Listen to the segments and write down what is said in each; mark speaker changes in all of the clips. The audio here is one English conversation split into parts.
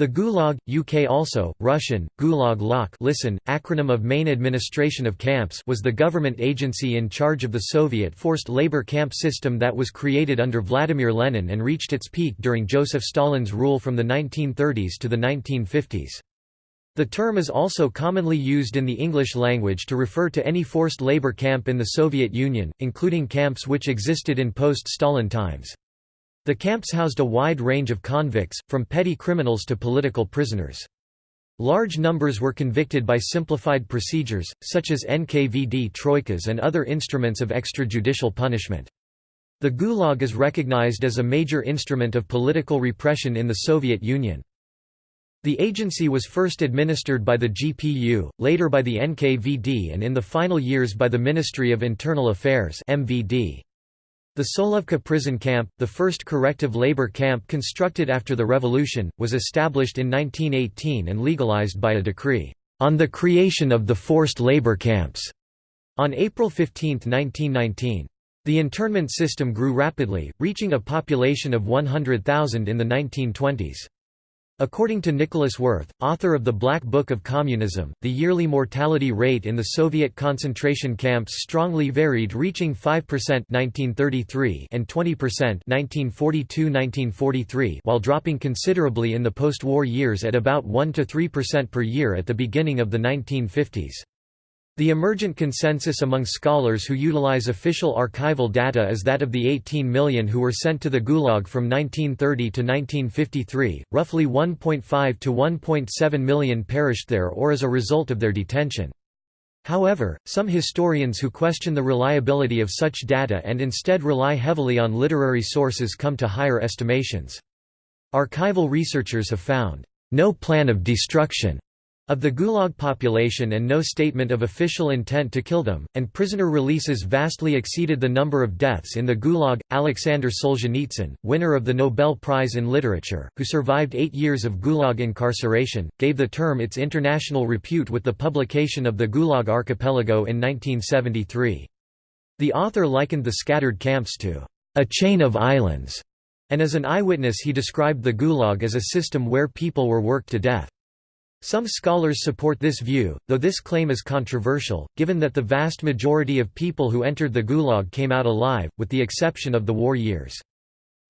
Speaker 1: The Gulag, UK also, Russian, Gulag Lok listen, acronym of Main Administration of Camps was the government agency in charge of the Soviet forced labor camp system that was created under Vladimir Lenin and reached its peak during Joseph Stalin's rule from the 1930s to the 1950s. The term is also commonly used in the English language to refer to any forced labor camp in the Soviet Union, including camps which existed in post-Stalin times. The camps housed a wide range of convicts, from petty criminals to political prisoners. Large numbers were convicted by simplified procedures, such as NKVD troikas and other instruments of extrajudicial punishment. The Gulag is recognized as a major instrument of political repression in the Soviet Union. The agency was first administered by the GPU, later by the NKVD and in the final years by the Ministry of Internal Affairs MVD. The Solovki prison camp, the first corrective labor camp constructed after the revolution, was established in 1918 and legalized by a decree, "...on the creation of the forced labor camps", on April 15, 1919. The internment system grew rapidly, reaching a population of 100,000 in the 1920s. According to Nicolas Werth, author of the Black Book of Communism, the yearly mortality rate in the Soviet concentration camps strongly varied reaching 5% 1933 and 20% 1942–1943 while dropping considerably in the post-war years at about 1–3% per year at the beginning of the 1950s. The emergent consensus among scholars who utilize official archival data is that of the 18 million who were sent to the Gulag from 1930 to 1953, roughly 1.5 to 1.7 million perished there or as a result of their detention. However, some historians who question the reliability of such data and instead rely heavily on literary sources come to higher estimations. Archival researchers have found, "...no plan of destruction." Of the Gulag population and no statement of official intent to kill them, and prisoner releases vastly exceeded the number of deaths in the Gulag. Alexander Solzhenitsyn, winner of the Nobel Prize in Literature, who survived eight years of Gulag incarceration, gave the term its international repute with the publication of the Gulag Archipelago in 1973. The author likened the scattered camps to a chain of islands, and as an eyewitness he described the Gulag as a system where people were worked to death. Some scholars support this view, though this claim is controversial, given that the vast majority of people who entered the Gulag came out alive, with the exception of the war years.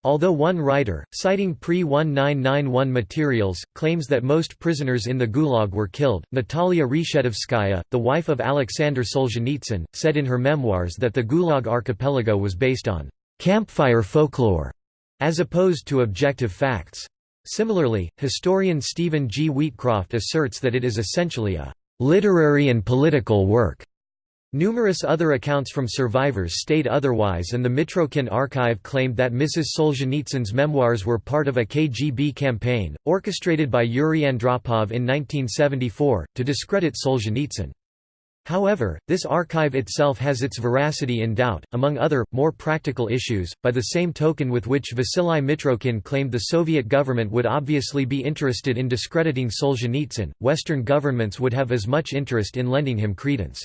Speaker 1: Although one writer, citing pre-1991 materials, claims that most prisoners in the Gulag were killed, Natalia Reshetovskaya, the wife of Alexander Solzhenitsyn, said in her memoirs that the Gulag archipelago was based on «campfire folklore» as opposed to objective facts. Similarly, historian Stephen G. Wheatcroft asserts that it is essentially a literary and political work. Numerous other accounts from survivors state otherwise and the Mitrokhin archive claimed that Mrs. Solzhenitsyn's memoirs were part of a KGB campaign, orchestrated by Yuri Andropov in 1974, to discredit Solzhenitsyn. However, this archive itself has its veracity in doubt, among other, more practical issues, by the same token with which Vasily Mitrokhin claimed the Soviet government would obviously be interested in discrediting Solzhenitsyn, Western governments would have as much interest in lending him credence.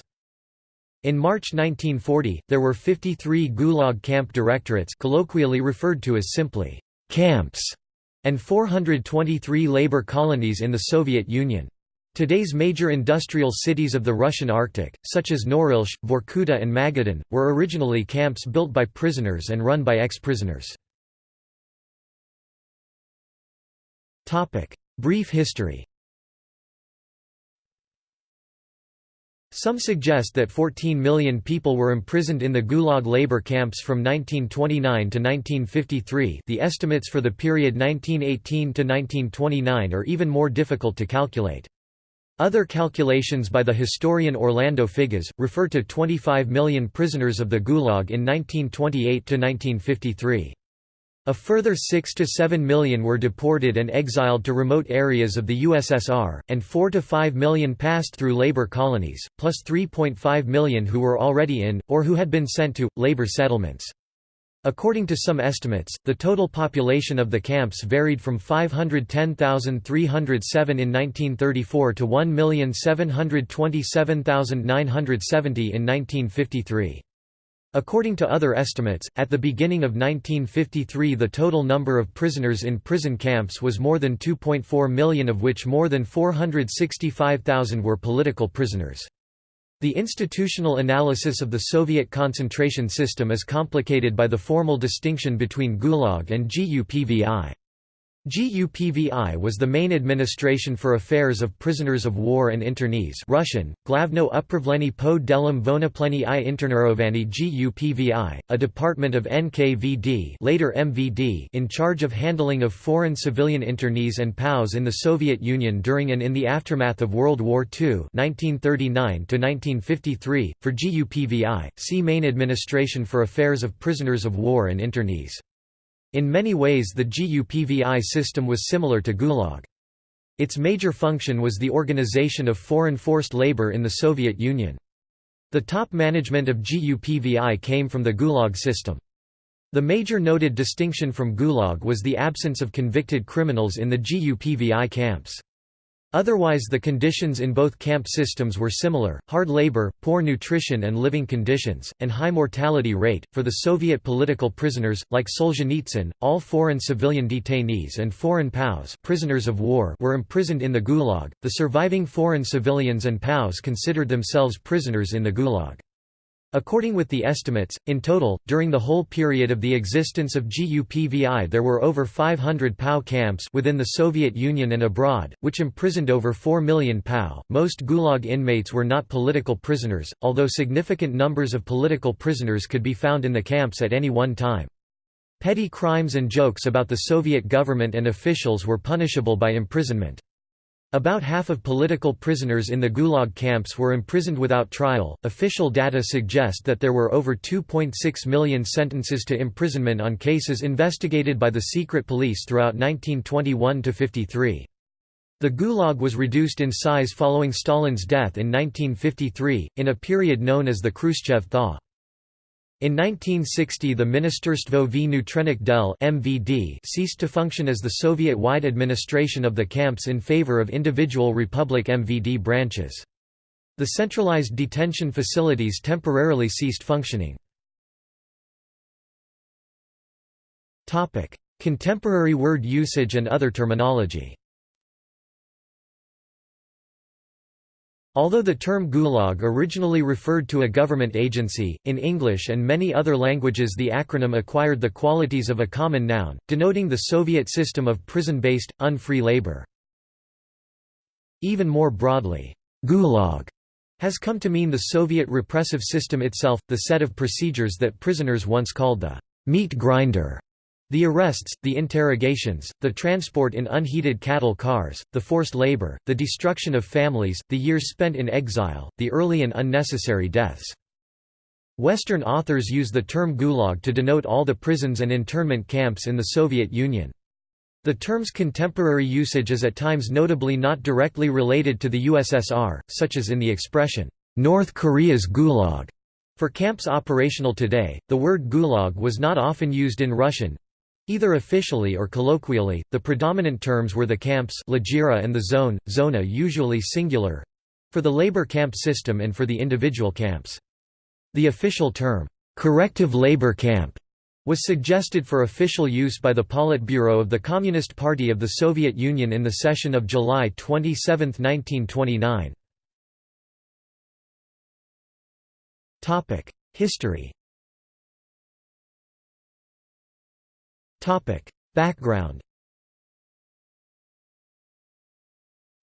Speaker 1: In March 1940, there were 53 Gulag camp directorates colloquially referred to as simply camps, and 423 labor colonies in the Soviet Union. Today's major industrial cities of the Russian Arctic, such as Norilsk, Vorkuta and Magadan, were originally camps built by prisoners and run by ex-prisoners. Brief history Some suggest that 14 million people were imprisoned in the Gulag labor camps from 1929 to 1953 the estimates for the period 1918 to 1929 are even more difficult to calculate. Other calculations by the historian Orlando Figes, refer to 25 million prisoners of the Gulag in 1928–1953. A further 6 to 7 million were deported and exiled to remote areas of the USSR, and 4 to 5 million passed through labor colonies, plus 3.5 million who were already in, or who had been sent to, labor settlements. According to some estimates, the total population of the camps varied from 510,307 in 1934 to 1,727,970 in 1953. According to other estimates, at the beginning of 1953 the total number of prisoners in prison camps was more than 2.4 million of which more than 465,000 were political prisoners. The institutional analysis of the Soviet concentration system is complicated by the formal distinction between Gulag and GUPVI. GUPVI was the main administration for affairs of prisoners of war and internees Russian, Glavno upravleni po delam vonopleni i internerovani GUPVI, a department of NKVD later MVD in charge of handling of foreign civilian internees and POWs in the Soviet Union during and in the aftermath of World War II 1939 .For GUPVI, see Main Administration for Affairs of Prisoners of War and Internees. In many ways the GUPVI system was similar to Gulag. Its major function was the organization of foreign forced labor in the Soviet Union. The top management of GUPVI came from the Gulag system. The major noted distinction from Gulag was the absence of convicted criminals in the GUPVI camps. Otherwise the conditions in both camp systems were similar, hard labor, poor nutrition and living conditions, and high mortality rate. For the Soviet political prisoners, like Solzhenitsyn, all foreign civilian detainees and foreign POWs prisoners of war were imprisoned in the Gulag. The surviving foreign civilians and POWs considered themselves prisoners in the Gulag. According with the estimates, in total, during the whole period of the existence of GUPVI there were over 500 POW camps within the Soviet Union and abroad, which imprisoned over 4 million POW. Most Gulag inmates were not political prisoners, although significant numbers of political prisoners could be found in the camps at any one time. Petty crimes and jokes about the Soviet government and officials were punishable by imprisonment. About half of political prisoners in the Gulag camps were imprisoned without trial. Official data suggest that there were over 2.6 million sentences to imprisonment on cases investigated by the secret police throughout 1921 53. The Gulag was reduced in size following Stalin's death in 1953, in a period known as the Khrushchev thaw. In 1960 the Ministerstvo vnutrenih del MVD ceased to function as the Soviet-wide administration of the camps in favor of individual Republic MVD branches. The centralized detention facilities temporarily ceased functioning. Contemporary word usage and other terminology Although the term Gulag originally referred to a government agency, in English and many other languages the acronym acquired the qualities of a common noun, denoting the Soviet system of prison-based, unfree labor. Even more broadly, Gulag has come to mean the Soviet repressive system itself, the set of procedures that prisoners once called the meat grinder the arrests, the interrogations, the transport in unheated cattle cars, the forced labor, the destruction of families, the years spent in exile, the early and unnecessary deaths. Western authors use the term Gulag to denote all the prisons and internment camps in the Soviet Union. The term's contemporary usage is at times notably not directly related to the USSR, such as in the expression, "'North Korea's Gulag' For camps operational today, the word gulag was not often used in Russian, Either officially or colloquially, the predominant terms were the camps and the zone, zona usually singular—for the labor camp system and for the individual camps. The official term, corrective labor camp, was suggested for official use by the Politburo of the Communist Party of the Soviet Union in the session of July 27, 1929. History Background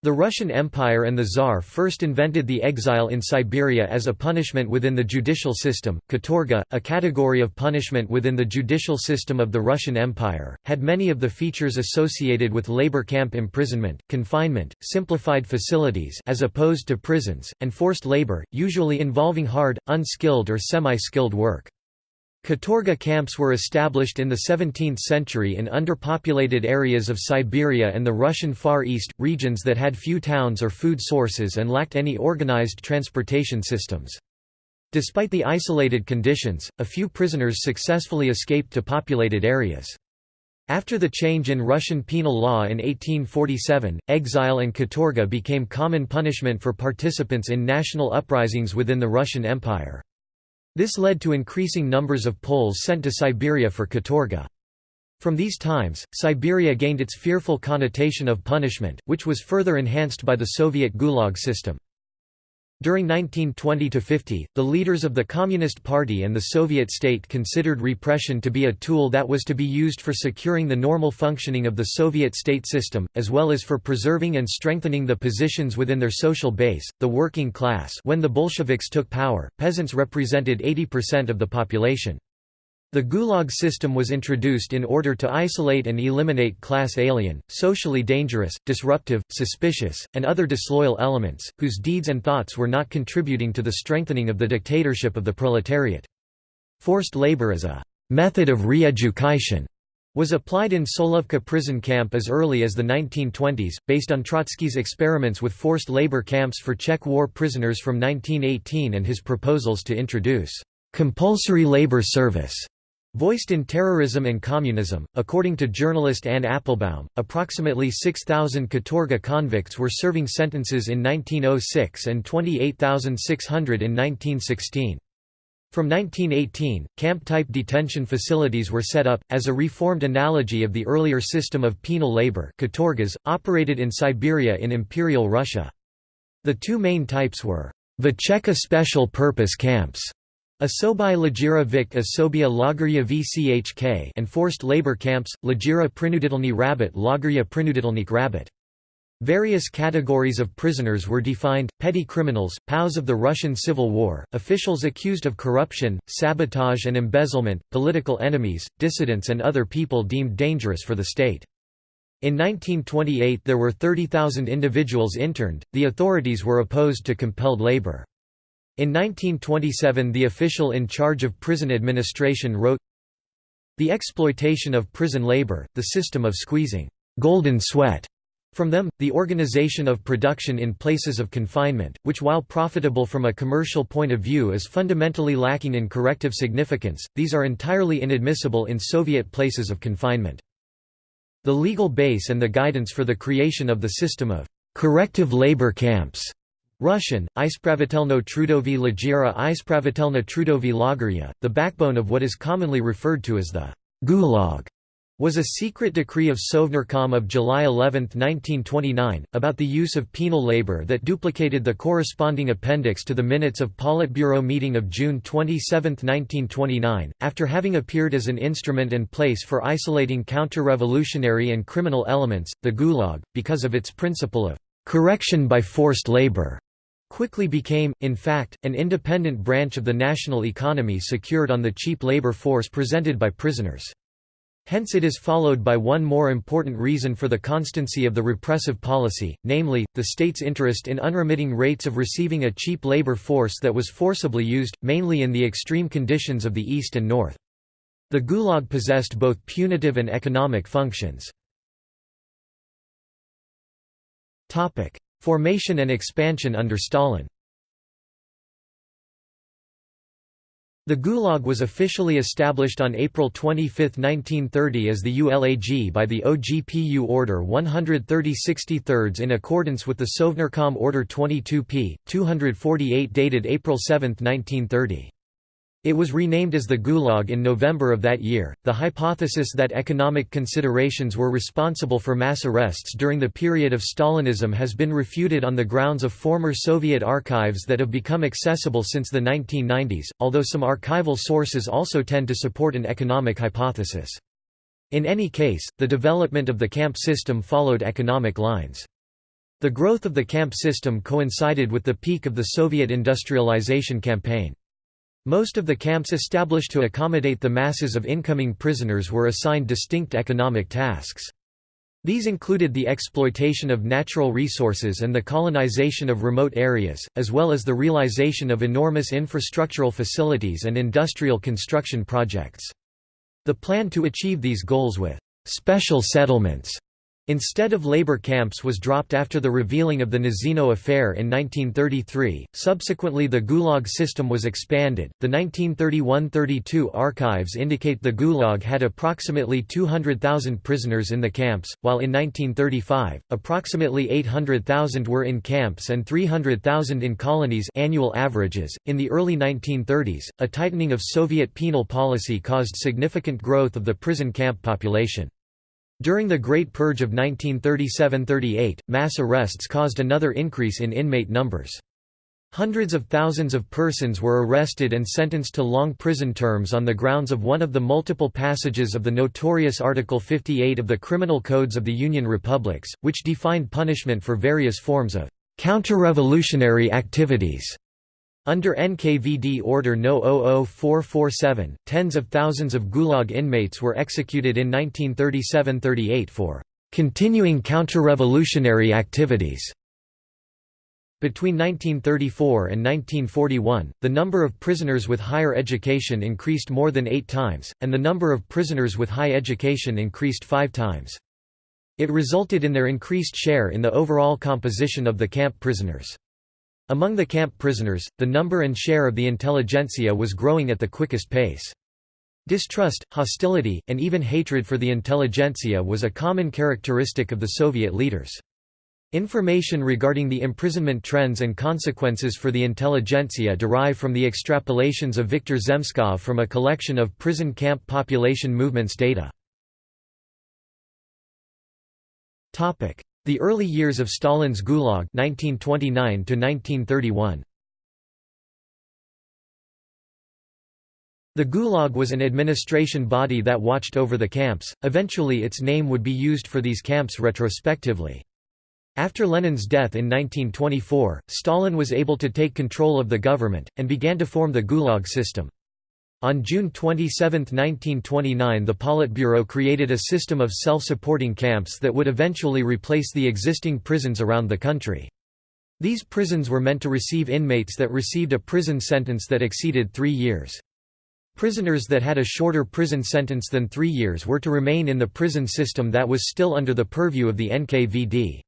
Speaker 1: The Russian Empire and the Tsar first invented the exile in Siberia as a punishment within the judicial system. Katorga, a category of punishment within the judicial system of the Russian Empire, had many of the features associated with labor camp imprisonment, confinement, simplified facilities as opposed to prisons, and forced labor, usually involving hard, unskilled or semi-skilled work. Katorga camps were established in the 17th century in underpopulated areas of Siberia and the Russian Far East, regions that had few towns or food sources and lacked any organized transportation systems. Despite the isolated conditions, a few prisoners successfully escaped to populated areas. After the change in Russian penal law in 1847, exile and katorga became common punishment for participants in national uprisings within the Russian Empire. This led to increasing numbers of Poles sent to Siberia for katorga. From these times, Siberia gained its fearful connotation of punishment, which was further enhanced by the Soviet Gulag system. During 1920–50, the leaders of the Communist Party and the Soviet state considered repression to be a tool that was to be used for securing the normal functioning of the Soviet state system, as well as for preserving and strengthening the positions within their social base, the working class when the Bolsheviks took power, peasants represented 80% of the population. The Gulag system was introduced in order to isolate and eliminate class alien, socially dangerous, disruptive, suspicious, and other disloyal elements, whose deeds and thoughts were not contributing to the strengthening of the dictatorship of the proletariat. Forced labor as a «method of re-education» was applied in Solovki prison camp as early as the 1920s, based on Trotsky's experiments with forced labor camps for Czech war prisoners from 1918 and his proposals to introduce «compulsory labor service» Voiced in Terrorism and Communism, according to journalist Anne Applebaum, approximately 6,000 Katorga convicts were serving sentences in 1906 and 28,600 in 1916. From 1918, camp-type detention facilities were set up, as a reformed analogy of the earlier system of penal labor katorgas, operated in Siberia in Imperial Russia. The two main types were Vecheka special purpose camps Asobai Lajira Vik Asobia Lagerya VCHK and forced labor camps, Lajira Prinuditelny Rabbit Lagerya Prinuditelnik Rabbit. Various categories of prisoners were defined, petty criminals, POWs of the Russian Civil War, officials accused of corruption, sabotage and embezzlement, political enemies, dissidents and other people deemed dangerous for the state. In 1928 there were 30,000 individuals interned, the authorities were opposed to compelled labor. In 1927 the official in charge of prison administration wrote, The exploitation of prison labor, the system of squeezing «golden sweat» from them, the organization of production in places of confinement, which while profitable from a commercial point of view is fundamentally lacking in corrective significance, these are entirely inadmissible in Soviet places of confinement. The legal base and the guidance for the creation of the system of «corrective labor camps» Russian, Ispravitelno Trudovi Lajira Ispravitelna Trudovi Lagerya, the backbone of what is commonly referred to as the Gulag, was a secret decree of Sovnarkom of July 11, 1929, about the use of penal labor that duplicated the corresponding appendix to the minutes of Politburo meeting of June 27, 1929. After having appeared as an instrument and place for isolating counter-revolutionary and criminal elements, the Gulag, because of its principle of correction by forced labor, quickly became, in fact, an independent branch of the national economy secured on the cheap labor force presented by prisoners. Hence it is followed by one more important reason for the constancy of the repressive policy, namely, the state's interest in unremitting rates of receiving a cheap labor force that was forcibly used, mainly in the extreme conditions of the East and North. The Gulag possessed both punitive and economic functions. Formation and expansion under Stalin The Gulag was officially established on April 25, 1930 as the ULAG by the OGPU Order 130 in accordance with the Sovnarkom Order 22p. 248 dated April 7, 1930. It was renamed as the Gulag in November of that year. The hypothesis that economic considerations were responsible for mass arrests during the period of Stalinism has been refuted on the grounds of former Soviet archives that have become accessible since the 1990s, although some archival sources also tend to support an economic hypothesis. In any case, the development of the camp system followed economic lines. The growth of the camp system coincided with the peak of the Soviet industrialization campaign. Most of the camps established to accommodate the masses of incoming prisoners were assigned distinct economic tasks. These included the exploitation of natural resources and the colonization of remote areas, as well as the realization of enormous infrastructural facilities and industrial construction projects. The plan to achieve these goals with «special settlements» Instead of labor camps was dropped after the revealing of the Nazino affair in 1933. Subsequently, the Gulag system was expanded. The 1931-32 archives indicate the Gulag had approximately 200,000 prisoners in the camps, while in 1935, approximately 800,000 were in camps and 300,000 in colonies. Annual averages. In the early 1930s, a tightening of Soviet penal policy caused significant growth of the prison camp population. During the Great Purge of 1937–38, mass arrests caused another increase in inmate numbers. Hundreds of thousands of persons were arrested and sentenced to long prison terms on the grounds of one of the multiple passages of the notorious Article 58 of the Criminal Codes of the Union Republics, which defined punishment for various forms of counter-revolutionary activities. Under NKVD Order No. 00447, tens of thousands of Gulag inmates were executed in 1937–38 for "...continuing counter-revolutionary activities." Between 1934 and 1941, the number of prisoners with higher education increased more than eight times, and the number of prisoners with high education increased five times. It resulted in their increased share in the overall composition of the camp prisoners. Among the camp prisoners, the number and share of the intelligentsia was growing at the quickest pace. Distrust, hostility, and even hatred for the intelligentsia was a common characteristic of the Soviet leaders. Information regarding the imprisonment trends and consequences for the intelligentsia derive from the extrapolations of Viktor Zemskov from a collection of prison camp population movements data. The early years of Stalin's Gulag 1929 1931. The Gulag was an administration body that watched over the camps, eventually its name would be used for these camps retrospectively. After Lenin's death in 1924, Stalin was able to take control of the government, and began to form the Gulag system. On June 27, 1929 the Politburo created a system of self-supporting camps that would eventually replace the existing prisons around the country. These prisons were meant to receive inmates that received a prison sentence that exceeded three years. Prisoners that had a shorter prison sentence than three years were to remain in the prison system that was still under the purview of the NKVD.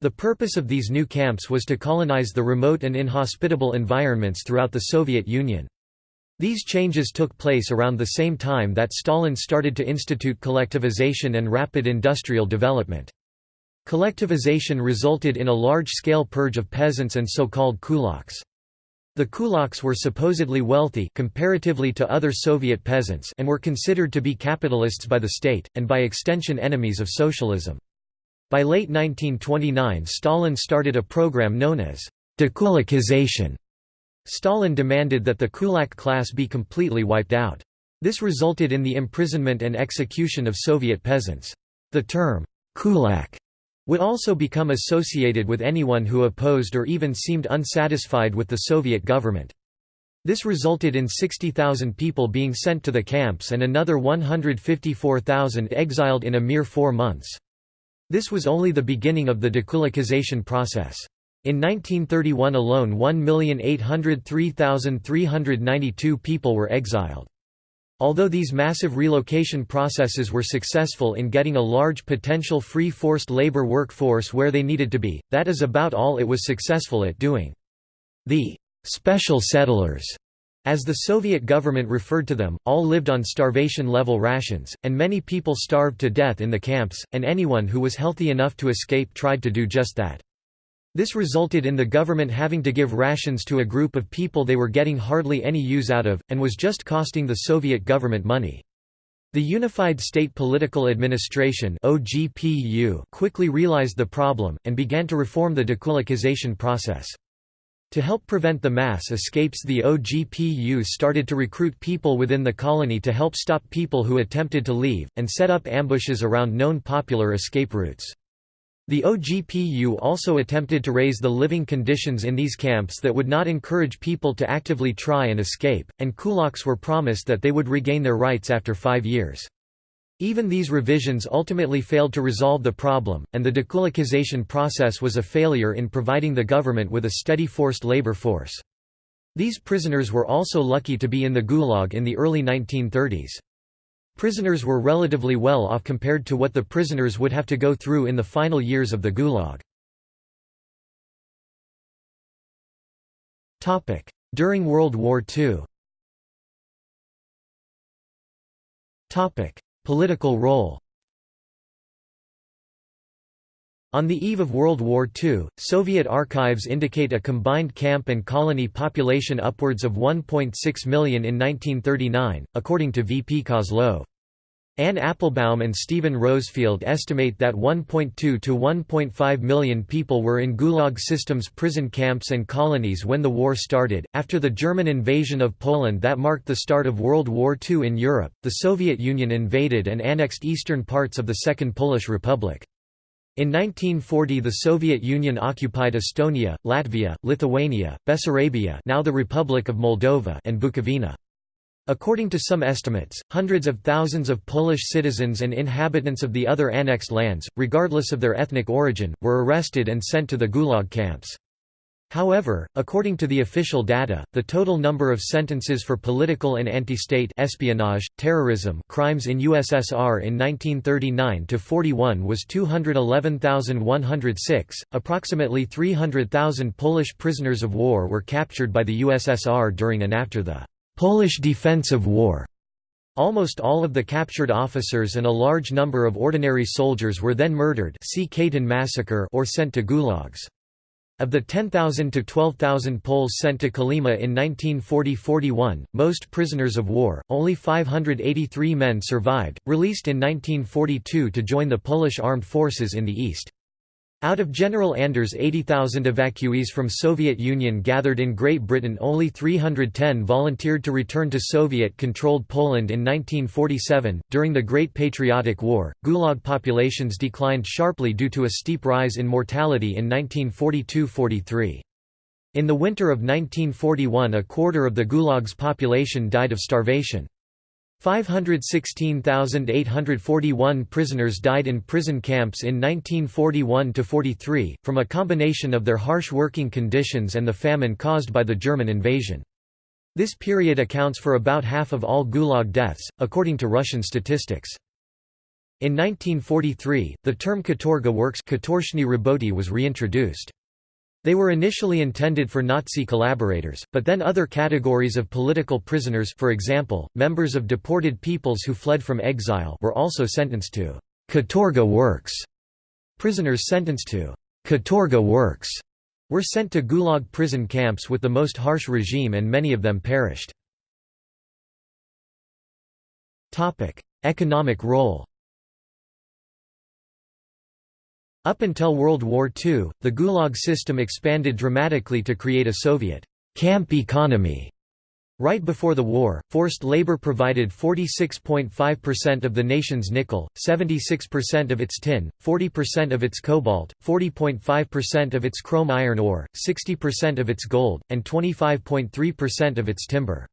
Speaker 1: The purpose of these new camps was to colonize the remote and inhospitable environments throughout the Soviet Union. These changes took place around the same time that Stalin started to institute collectivization and rapid industrial development. Collectivization resulted in a large-scale purge of peasants and so-called kulaks. The kulaks were supposedly wealthy comparatively to other Soviet peasants and were considered to be capitalists by the state, and by extension enemies of socialism. By late 1929 Stalin started a program known as dekulakization Stalin demanded that the kulak class be completely wiped out. This resulted in the imprisonment and execution of Soviet peasants. The term, kulak, would also become associated with anyone who opposed or even seemed unsatisfied with the Soviet government. This resulted in 60,000 people being sent to the camps and another 154,000 exiled in a mere four months. This was only the beginning of the dekulakization process. In 1931 alone 1,803,392 people were exiled. Although these massive relocation processes were successful in getting a large potential free forced labor workforce where they needed to be, that is about all it was successful at doing. The «special settlers» As the Soviet government referred to them, all lived on starvation-level rations, and many people starved to death in the camps, and anyone who was healthy enough to escape tried to do just that. This resulted in the government having to give rations to a group of people they were getting hardly any use out of, and was just costing the Soviet government money. The Unified State Political Administration quickly realized the problem, and began to reform the dekulakization process. To help prevent the mass escapes the OGPU started to recruit people within the colony to help stop people who attempted to leave, and set up ambushes around known popular escape routes. The OGPU also attempted to raise the living conditions in these camps that would not encourage people to actively try and escape, and kulaks were promised that they would regain their rights after five years. Even these revisions ultimately failed to resolve the problem, and the dekulakization process was a failure in providing the government with a steady forced labor force. These prisoners were also lucky to be in the Gulag in the early 1930s. Prisoners were relatively well off compared to what the prisoners would have to go through in the final years of the Gulag. During World War II Political role On the eve of World War II, Soviet archives indicate a combined camp and colony population upwards of 1.6 million in 1939, according to V. P. Kozlov. Anne Applebaum and Steven Rosefielde estimate that 1.2 to 1.5 million people were in Gulag systems prison camps and colonies when the war started. After the German invasion of Poland that marked the start of World War II in Europe, the Soviet Union invaded and annexed eastern parts of the Second Polish Republic. In 1940 the Soviet Union occupied Estonia, Latvia, Lithuania, Bessarabia now the Republic of Moldova and Bukovina. According to some estimates, hundreds of thousands of Polish citizens and inhabitants of the other annexed lands, regardless of their ethnic origin, were arrested and sent to the Gulag camps. However, according to the official data, the total number of sentences for political and anti-state espionage, terrorism crimes in USSR in 1939–41 was 211,106. Approximately 300,000 Polish prisoners of war were captured by the USSR during and after the Polish Defensive War. Almost all of the captured officers and a large number of ordinary soldiers were then murdered see Katyn massacre or sent to gulags. Of the 10,000 to 12,000 Poles sent to Kolyma in 1940–41, most prisoners of war, only 583 men survived, released in 1942 to join the Polish armed forces in the east. Out of General Anders' 80,000 evacuees from Soviet Union gathered in Great Britain only 310 volunteered to return to Soviet-controlled Poland in 1947. During the Great Patriotic War, Gulag populations declined sharply due to a steep rise in mortality in 1942–43. In the winter of 1941 a quarter of the Gulag's population died of starvation. 516,841 prisoners died in prison camps in 1941–43, from a combination of their harsh working conditions and the famine caused by the German invasion. This period accounts for about half of all Gulag deaths, according to Russian statistics. In 1943, the term katorga works was reintroduced. They were initially intended for Nazi collaborators, but then other categories of political prisoners for example, members of deported peoples who fled from exile were also sentenced to «katorga works». Prisoners sentenced to «katorga works» were sent to Gulag prison camps with the most harsh regime and many of them perished. Economic role Up until World War II, the Gulag system expanded dramatically to create a Soviet camp economy. Right before the war, forced labor provided 46.5% of the nation's nickel, 76% of its tin, 40% of its cobalt, 40.5% of its chrome iron ore, 60% of its gold, and 25.3% of its timber.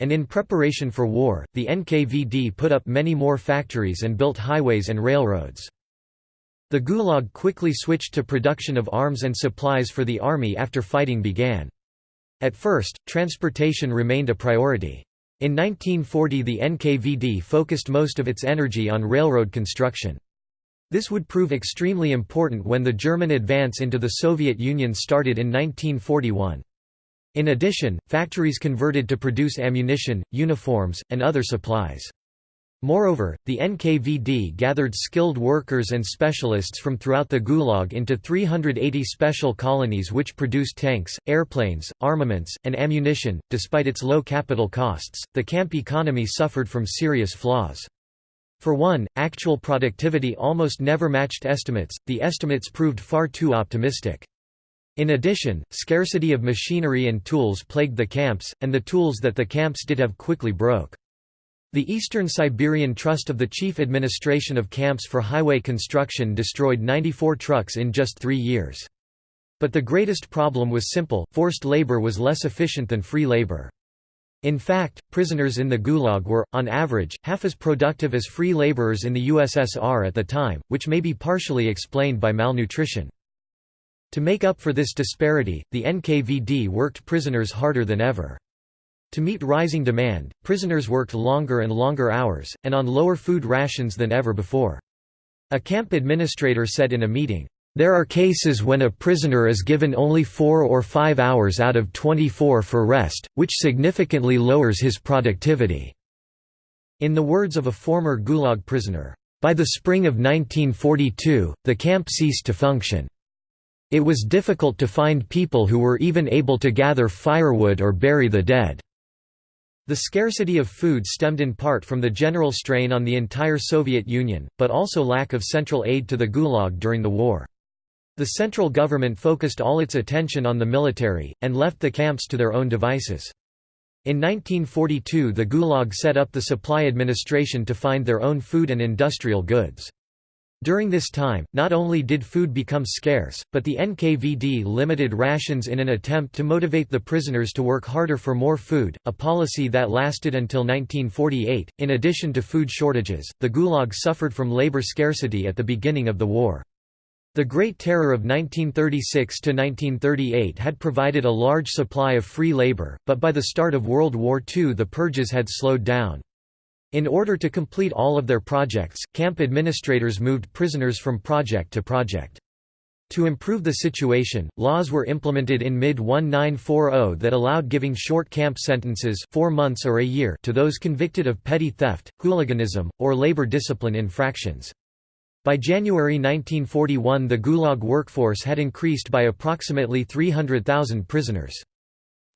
Speaker 1: And in preparation for war, the NKVD put up many more factories and built highways and railroads. The Gulag quickly switched to production of arms and supplies for the army after fighting began. At first, transportation remained a priority. In 1940 the NKVD focused most of its energy on railroad construction. This would prove extremely important when the German advance into the Soviet Union started in 1941. In addition, factories converted to produce ammunition, uniforms, and other supplies. Moreover, the NKVD gathered skilled workers and specialists from throughout the Gulag into 380 special colonies which produced tanks, airplanes, armaments, and ammunition. Despite its low capital costs, the camp economy suffered from serious flaws. For one, actual productivity almost never matched estimates, the estimates proved far too optimistic. In addition, scarcity of machinery and tools plagued the camps, and the tools that the camps did have quickly broke. The Eastern Siberian Trust of the Chief Administration of Camps for Highway Construction destroyed 94 trucks in just three years. But the greatest problem was simple, forced labor was less efficient than free labor. In fact, prisoners in the Gulag were, on average, half as productive as free laborers in the USSR at the time, which may be partially explained by malnutrition. To make up for this disparity, the NKVD worked prisoners harder than ever. To meet rising demand, prisoners worked longer and longer hours, and on lower food rations than ever before. A camp administrator said in a meeting, "...there are cases when a prisoner is given only four or five hours out of 24 for rest, which significantly lowers his productivity." In the words of a former Gulag prisoner, "...by the spring of 1942, the camp ceased to function. It was difficult to find people who were even able to gather firewood or bury the dead." The scarcity of food stemmed in part from the general strain on the entire Soviet Union, but also lack of central aid to the Gulag during the war. The central government focused all its attention on the military, and left the camps to their own devices. In 1942 the Gulag set up the Supply Administration to find their own food and industrial goods. During this time, not only did food become scarce, but the NKVD limited rations in an attempt to motivate the prisoners to work harder for more food, a policy that lasted until 1948. In addition to food shortages, the Gulag suffered from labor scarcity at the beginning of the war. The Great Terror of 1936–1938 had provided a large supply of free labor, but by the start of World War II the purges had slowed down. In order to complete all of their projects, camp administrators moved prisoners from project to project. To improve the situation, laws were implemented in mid-1940 that allowed giving short camp sentences four months or a year to those convicted of petty theft, hooliganism, or labor discipline infractions. By January 1941 the Gulag workforce had increased by approximately 300,000 prisoners.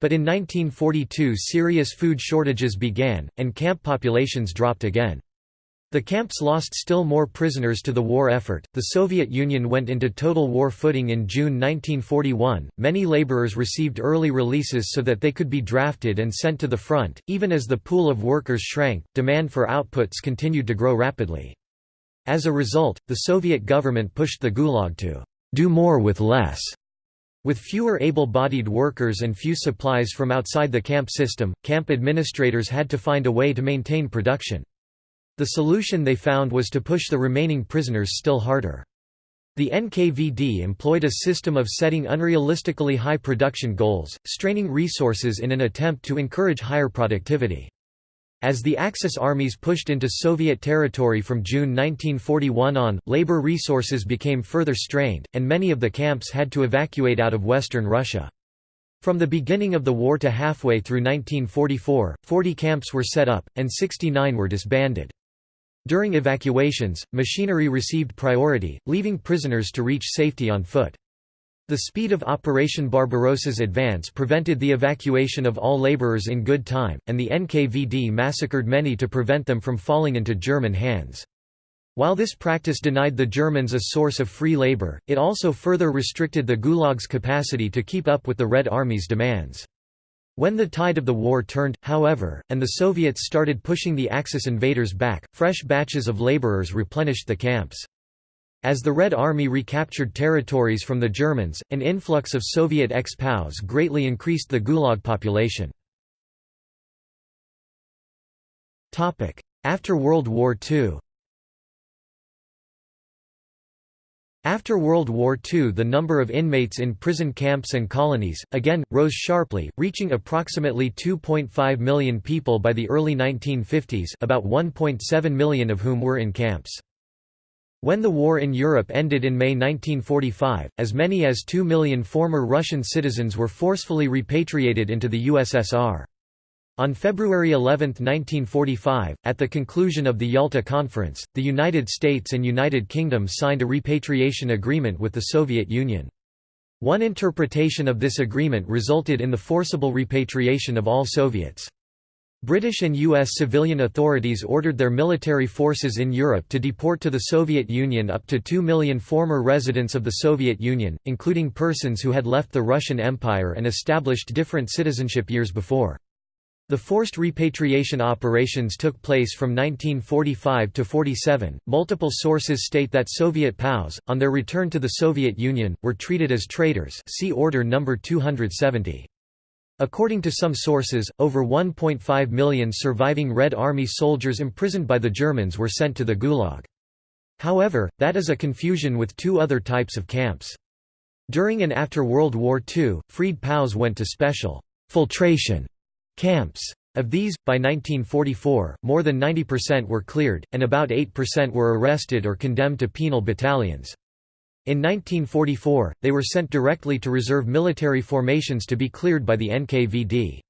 Speaker 1: But in 1942 serious food shortages began, and camp populations dropped again. The camps lost still more prisoners to the war effort. The Soviet Union went into total war footing in June 1941. Many laborers received early releases so that they could be drafted and sent to the front. Even as the pool of workers shrank, demand for outputs continued to grow rapidly. As a result, the Soviet government pushed the Gulag to do more with less. With fewer able-bodied workers and few supplies from outside the camp system, camp administrators had to find a way to maintain production. The solution they found was to push the remaining prisoners still harder. The NKVD employed a system of setting unrealistically high production goals, straining resources in an attempt to encourage higher productivity. As the Axis armies pushed into Soviet territory from June 1941 on, labor resources became further strained, and many of the camps had to evacuate out of western Russia. From the beginning of the war to halfway through 1944, 40 camps were set up, and 69 were disbanded. During evacuations, machinery received priority, leaving prisoners to reach safety on foot. The speed of Operation Barbarossa's advance prevented the evacuation of all laborers in good time, and the NKVD massacred many to prevent them from falling into German hands. While this practice denied the Germans a source of free labor, it also further restricted the Gulag's capacity to keep up with the Red Army's demands. When the tide of the war turned, however, and the Soviets started pushing the Axis invaders back, fresh batches of laborers replenished the camps. As the Red Army recaptured territories from the Germans, an influx of Soviet ex-POWs greatly increased the Gulag population. After World War II After World War II the number of inmates in prison camps and colonies, again, rose sharply, reaching approximately 2.5 million people by the early 1950s about 1.7 million of whom were in camps. When the war in Europe ended in May 1945, as many as 2 million former Russian citizens were forcefully repatriated into the USSR. On February 11, 1945, at the conclusion of the Yalta Conference, the United States and United Kingdom signed a repatriation agreement with the Soviet Union. One interpretation of this agreement resulted in the forcible repatriation of all Soviets. British and U.S. civilian authorities ordered their military forces in Europe to deport to the Soviet Union up to 2 million former residents of the Soviet Union, including persons who had left the Russian Empire and established different citizenship years before. The forced repatriation operations took place from 1945 to 47. Multiple sources state that Soviet POWs, on their return to the Soviet Union, were treated as traitors. See Order number 270. According to some sources, over 1.5 million surviving Red Army soldiers imprisoned by the Germans were sent to the Gulag. However, that is a confusion with two other types of camps. During and after World War II, freed POWs went to special filtration camps. Of these, by 1944, more than 90% were cleared, and about 8% were arrested or condemned to penal battalions. In 1944, they were sent directly to reserve military formations to be cleared by the NKVD.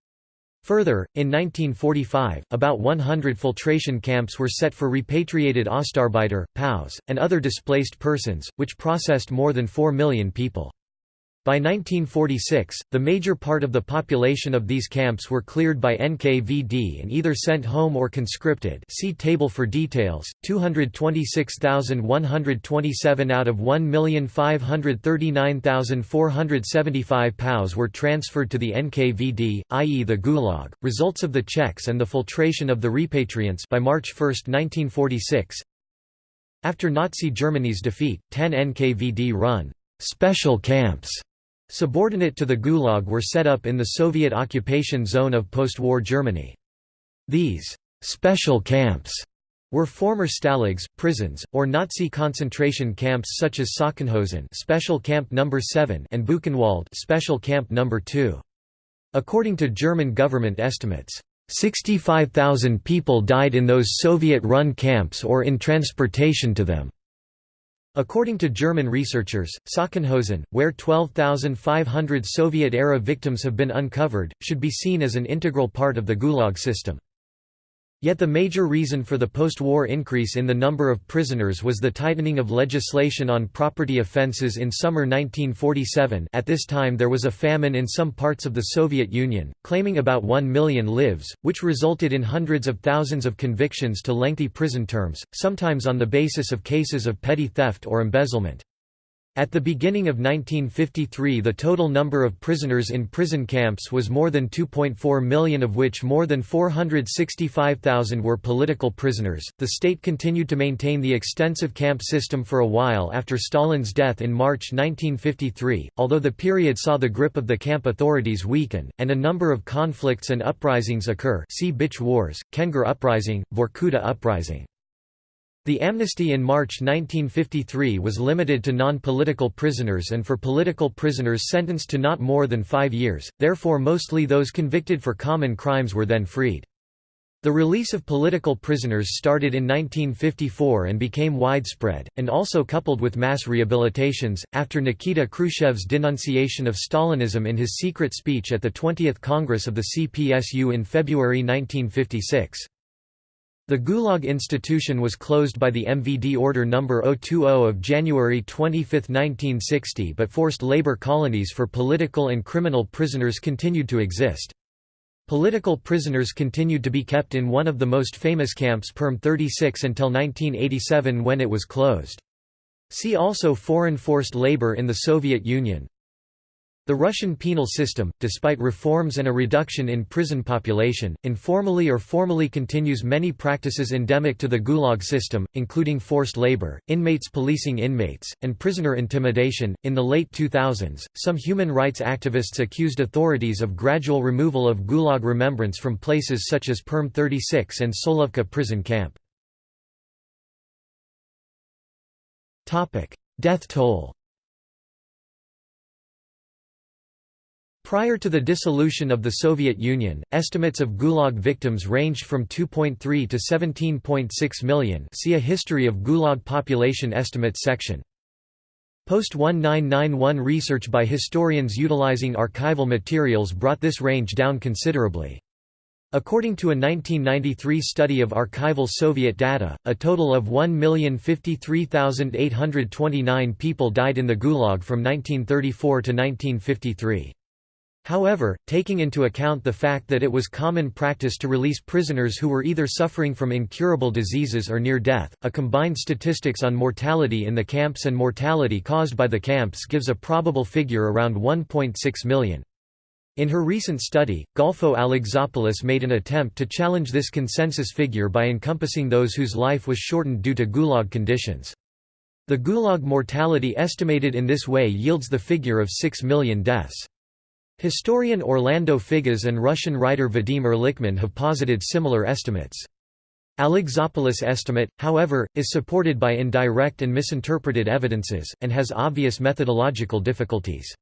Speaker 1: Further, in 1945, about 100 filtration camps were set for repatriated Ostarbeiter, POWs, and other displaced persons, which processed more than 4 million people. By 1946, the major part of the population of these camps were cleared by NKVD and either sent home or conscripted see table for details, 226,127 out of 1,539,475 POWs were transferred to the NKVD, i.e. the Gulag. Results of the checks and the filtration of the repatriants by March 1, 1946 After Nazi Germany's defeat, 10 NKVD-run special camps Subordinate to the Gulag were set up in the Soviet occupation zone of post-war Germany. These «special camps» were former stalags, prisons, or Nazi concentration camps such as Sachsenhausen Special Camp No. 7 and Buchenwald Special Camp No. 2. According to German government estimates, 65,000 people died in those Soviet-run camps or in transportation to them. According to German researchers, Sachsenhausen, where 12,500 Soviet-era victims have been uncovered, should be seen as an integral part of the Gulag system. Yet the major reason for the post-war increase in the number of prisoners was the tightening of legislation on property offences in summer 1947 at this time there was a famine in some parts of the Soviet Union, claiming about 1 million lives, which resulted in hundreds of thousands of convictions to lengthy prison terms, sometimes on the basis of cases of petty theft or embezzlement. At the beginning of 1953 the total number of prisoners in prison camps was more than 2.4 million of which more than 465,000 were political prisoners. The state continued to maintain the extensive camp system for a while after Stalin's death in March 1953, although the period saw the grip of the camp authorities weaken, and a number of conflicts and uprisings occur see Bitch Wars, Kengir Uprising, Vorkuta Uprising. The amnesty in March 1953 was limited to non-political prisoners and for political prisoners sentenced to not more than five years, therefore mostly those convicted for common crimes were then freed. The release of political prisoners started in 1954 and became widespread, and also coupled with mass rehabilitations, after Nikita Khrushchev's denunciation of Stalinism in his secret speech at the 20th Congress of the CPSU in February 1956. The Gulag institution was closed by the MVD Order No. 020 of January 25, 1960 but forced labor colonies for political and criminal prisoners continued to exist. Political prisoners continued to be kept in one of the most famous camps Perm 36 until 1987 when it was closed. See also Foreign forced labor in the Soviet Union the Russian penal system, despite reforms and a reduction in prison population, informally or formally continues many practices endemic to the Gulag system, including forced labor, inmates policing inmates, and prisoner intimidation. In the late 2000s, some human rights activists accused authorities of gradual removal of Gulag remembrance from places such as Perm 36 and Solovki prison camp. Death toll Prior to the dissolution of the Soviet Union, estimates of Gulag victims ranged from 2.3 to 17.6 million see a History of Gulag Population Estimates section. Post-1991 research by historians utilizing archival materials brought this range down considerably. According to a 1993 study of archival Soviet data, a total of 1,053,829 people died in the Gulag from 1934 to 1953. However, taking into account the fact that it was common practice to release prisoners who were either suffering from incurable diseases or near death, a combined statistics on mortality in the camps and mortality caused by the camps gives a probable figure around 1.6 million. In her recent study, Golfo Alexopoulos made an attempt to challenge this consensus figure by encompassing those whose life was shortened due to Gulag conditions. The Gulag mortality estimated in this way yields the figure of 6 million deaths. Historian Orlando Figes and Russian writer Vadim Erlikman have posited similar estimates. Alexopoulos' estimate, however, is supported by indirect and misinterpreted evidences, and has obvious methodological difficulties.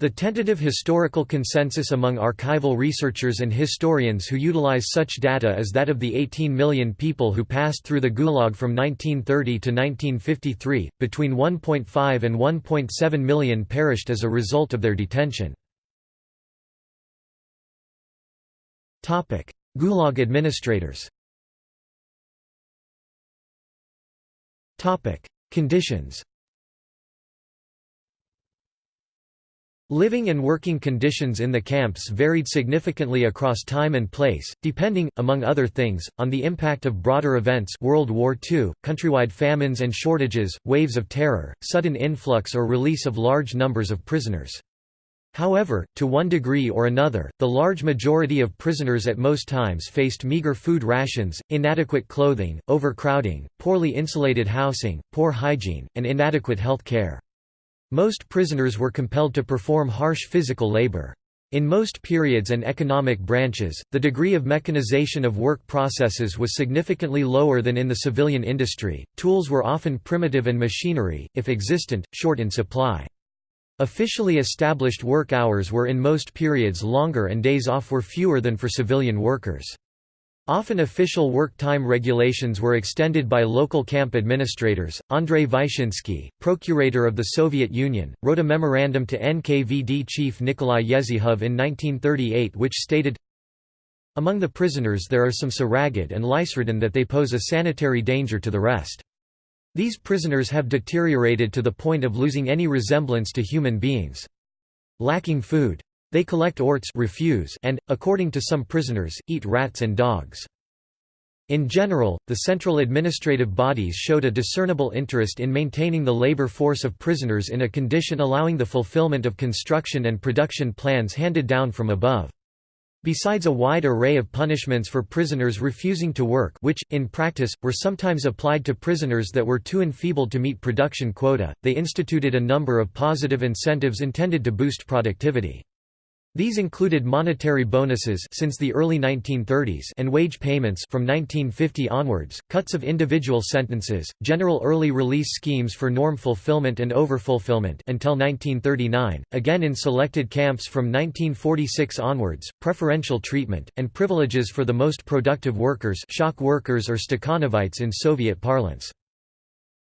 Speaker 1: The tentative historical consensus among archival researchers and historians who utilize such data is that of the 18 million people who passed through the Gulag from 1930 to 1953, between 1.5 and 1.7 million perished as a result of their detention. Gulag administrators. Conditions. Living and working conditions in the camps varied significantly across time and place, depending, among other things, on the impact of broader events World War II, countrywide famines and shortages, waves of terror, sudden influx or release of large numbers of prisoners. However, to one degree or another, the large majority of prisoners at most times faced meager food rations, inadequate clothing, overcrowding, poorly insulated housing, poor hygiene, and inadequate health care. Most prisoners were compelled to perform harsh physical labor. In most periods and economic branches, the degree of mechanization of work processes was significantly lower than in the civilian industry, tools were often primitive and machinery, if existent, short in supply. Officially established work hours were in most periods longer and days off were fewer than for civilian workers. Often official work time regulations were extended by local camp administrators. Andrei Vyshinsky, procurator of the Soviet Union, wrote a memorandum to NKVD chief Nikolai Yezhov in 1938 which stated, Among the prisoners there are some so ragged and lice-ridden that they pose a sanitary danger to the rest. These prisoners have deteriorated to the point of losing any resemblance to human beings. Lacking food, they collect orts refuse and, according to some prisoners, eat rats and dogs. In general, the central administrative bodies showed a discernible interest in maintaining the labor force of prisoners in a condition allowing the fulfillment of construction and production plans handed down from above. Besides a wide array of punishments for prisoners refusing to work which, in practice, were sometimes applied to prisoners that were too enfeebled to meet production quota, they instituted a number of positive incentives intended to boost productivity. These included monetary bonuses since the early 1930s and wage payments from 1950 onwards, cuts of individual sentences, general early release schemes for norm fulfillment and overfulfillment until 1939, again in selected camps from 1946 onwards, preferential treatment, and privileges for the most productive workers shock workers or Stakhanovites in Soviet parlance.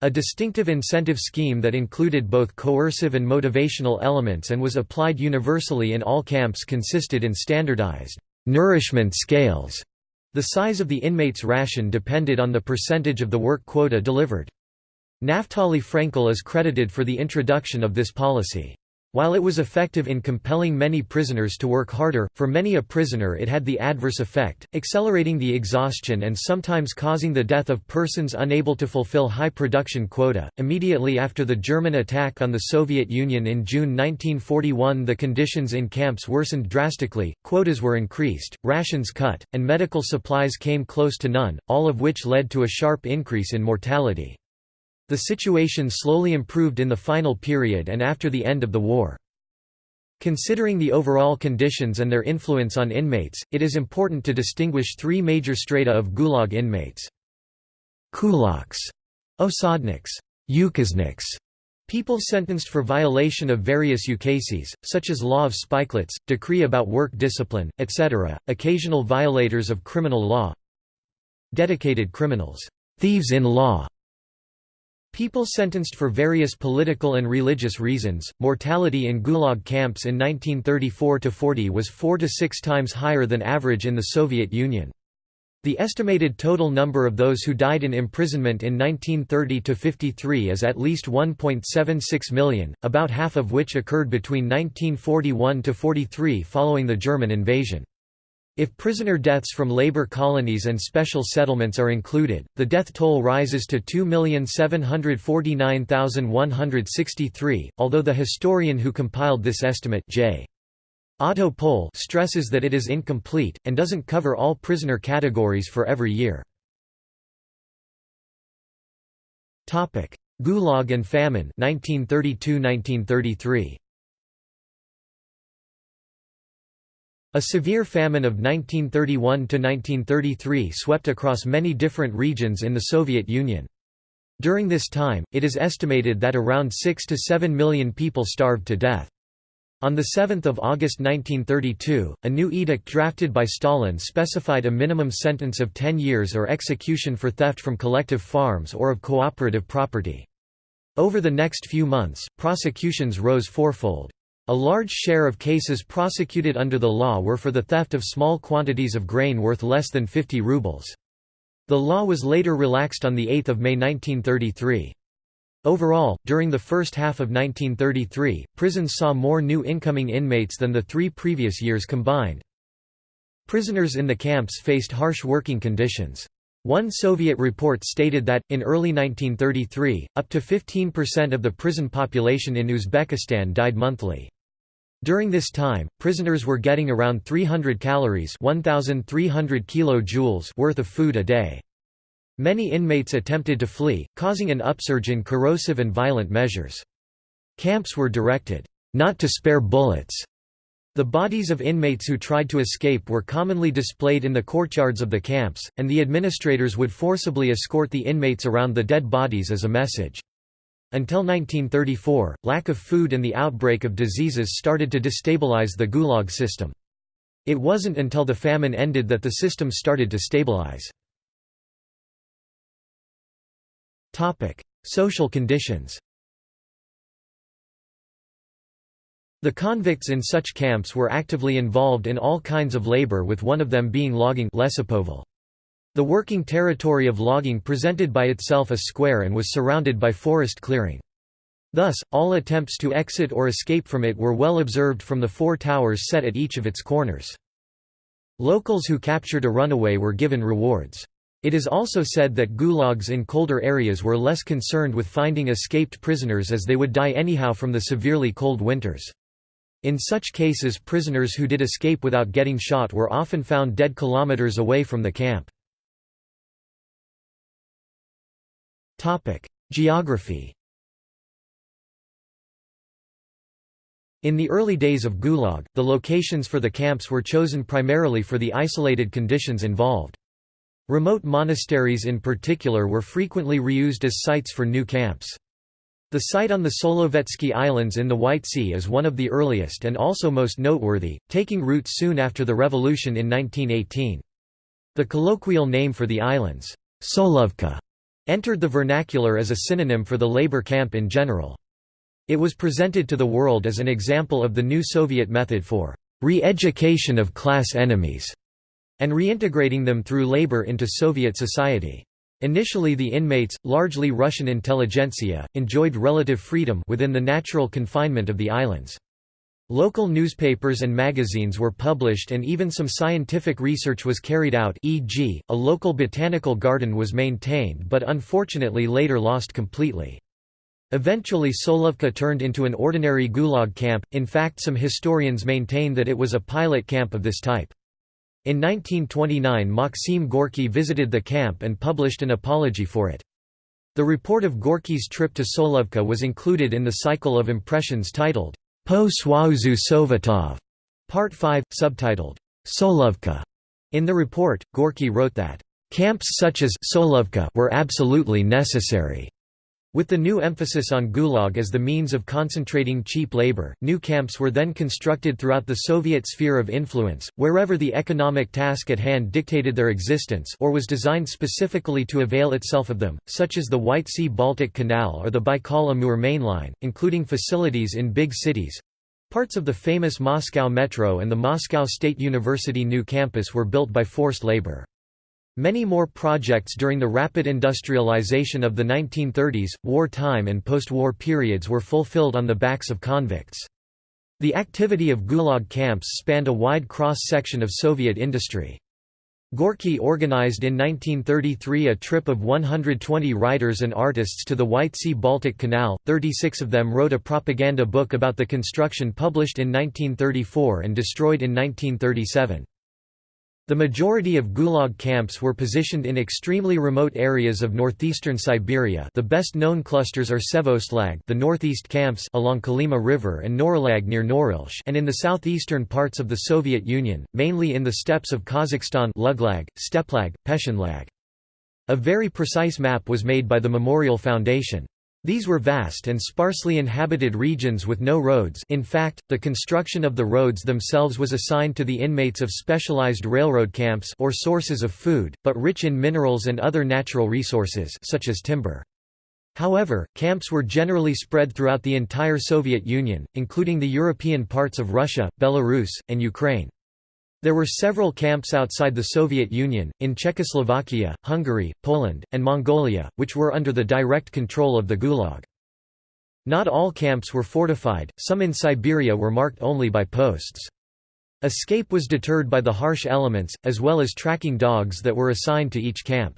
Speaker 1: A distinctive incentive scheme that included both coercive and motivational elements and was applied universally in all camps consisted in standardized nourishment scales. The size of the inmate's ration depended on the percentage of the work quota delivered. Naftali Frenkel is credited for the introduction of this policy. While it was effective in compelling many prisoners to work harder, for many a prisoner it had the adverse effect, accelerating the exhaustion and sometimes causing the death of persons unable to fulfill high production quota. Immediately after the German attack on the Soviet Union in June 1941, the conditions in camps worsened drastically, quotas were increased, rations cut, and medical supplies came close to none, all of which led to a sharp increase in mortality. The situation slowly improved in the final period and after the end of the war. Considering the overall conditions and their influence on inmates, it is important to distinguish three major strata of Gulag inmates. Kulaks, osadniks, ukazniks, people sentenced for violation of various ukases, such as law of spikelets, decree about work discipline, etc., occasional violators of criminal law dedicated criminals, thieves in law, People sentenced for various political and religious reasons. Mortality in Gulag camps in 1934–40 was four to six times higher than average in the Soviet Union. The estimated total number of those who died in imprisonment in 1930–53 is at least 1.76 million, about half of which occurred between 1941–43 following the German invasion. If prisoner deaths from labor colonies and special settlements are included, the death toll rises to 2,749,163, although the historian who compiled this estimate J. Otto Pohl stresses that it is incomplete, and doesn't cover all prisoner categories for every year. Gulag and famine 1932–1933. A severe famine of 1931–1933 swept across many different regions in the Soviet Union. During this time, it is estimated that around 6 to 7 million people starved to death. On 7 August 1932, a new edict drafted by Stalin specified a minimum sentence of 10 years or execution for theft from collective farms or of cooperative property. Over the next few months, prosecutions rose fourfold. A large share of cases prosecuted under the law were for the theft of small quantities of grain worth less than 50 rubles. The law was later relaxed on 8 May 1933. Overall, during the first half of 1933, prisons saw more new incoming inmates than the three previous years combined. Prisoners in the camps faced harsh working conditions. One Soviet report stated that, in early 1933, up to 15% of the prison population in Uzbekistan died monthly. During this time, prisoners were getting around 300 calories 1,300 kilojoules worth of food a day. Many inmates attempted to flee, causing an upsurge in corrosive and violent measures. Camps were directed, "...not to spare bullets." The bodies of inmates who tried to escape were commonly displayed in the courtyards of the camps, and the administrators would forcibly escort the inmates around the dead bodies as a message. Until 1934, lack of food and the outbreak of diseases started to destabilize the Gulag system. It wasn't until the famine ended that the system started to stabilize. Social conditions The convicts in such camps were actively involved in all kinds of labor with one of them being logging the working territory of logging presented by itself a square and was surrounded by forest clearing. Thus, all attempts to exit or escape from it were well observed from the four towers set at each of its corners. Locals who captured a runaway were given rewards. It is also said that gulags in colder areas were less concerned with finding escaped prisoners as they would die anyhow from the severely cold winters. In such cases prisoners who did escape without getting shot were often found dead kilometers away from the camp. Topic: Geography. In the early days of Gulag, the locations for the camps were chosen primarily for the isolated conditions involved. Remote monasteries in particular were frequently reused as sites for new camps. The site on the Solovetsky Islands in the White Sea is one of the earliest and also most noteworthy, taking root soon after the revolution in 1918. The colloquial name for the islands, Solovki, entered the vernacular as a synonym for the labor camp in general. It was presented to the world as an example of the new Soviet method for re-education of class enemies and reintegrating them through labor into Soviet society. Initially the inmates, largely Russian intelligentsia, enjoyed relative freedom within the natural confinement of the islands. Local newspapers and magazines were published and even some scientific research was carried out e.g., a local botanical garden was maintained but unfortunately later lost completely. Eventually Solovki turned into an ordinary gulag camp, in fact some historians maintain that it was a pilot camp of this type. In 1929 Maxim Gorky visited the camp and published an apology for it. The report of Gorky's trip to Solovki was included in the cycle of impressions titled Po Soyuzu Sovetov, Part 5, subtitled Solovki. In the report, Gorky wrote that camps such as Solovki were absolutely necessary. With the new emphasis on Gulag as the means of concentrating cheap labor, new camps were then constructed throughout the Soviet sphere of influence, wherever the economic task at hand dictated their existence or was designed specifically to avail itself of them, such as the White Sea-Baltic Canal or the Baikal-Amur mainline, including facilities in big cities. Parts of the famous Moscow Metro and the Moscow State University new campus were built by forced labor. Many more projects during the rapid industrialization of the 1930s, wartime and post-war periods were fulfilled on the backs of convicts. The activity of Gulag camps spanned a wide cross-section of Soviet industry. Gorky organized in 1933 a trip of 120 writers and artists to the White Sea-Baltic Canal, 36 of them wrote a propaganda book about the construction published in 1934 and destroyed in 1937. The majority of Gulag camps were positioned in extremely remote areas of northeastern Siberia the best known clusters are Sevostlag the northeast camps along Kolyma River and Norilsk near Norilsk and in the southeastern parts of the Soviet Union, mainly in the steppes of Kazakhstan Luglag, Steplag, Peschanlag. A very precise map was made by the Memorial Foundation. These were vast and sparsely inhabited regions with no roads in fact, the construction of the roads themselves was assigned to the inmates of specialized railroad camps or sources of food, but rich in minerals and other natural resources such as timber. However, camps were generally spread throughout the entire Soviet Union, including the European parts of Russia, Belarus, and Ukraine. There were several camps outside the Soviet Union, in Czechoslovakia, Hungary, Poland, and Mongolia, which were under the direct control of the Gulag. Not all camps were fortified, some in Siberia were marked only by posts. Escape was deterred by the harsh elements, as well as tracking dogs that were assigned to each camp.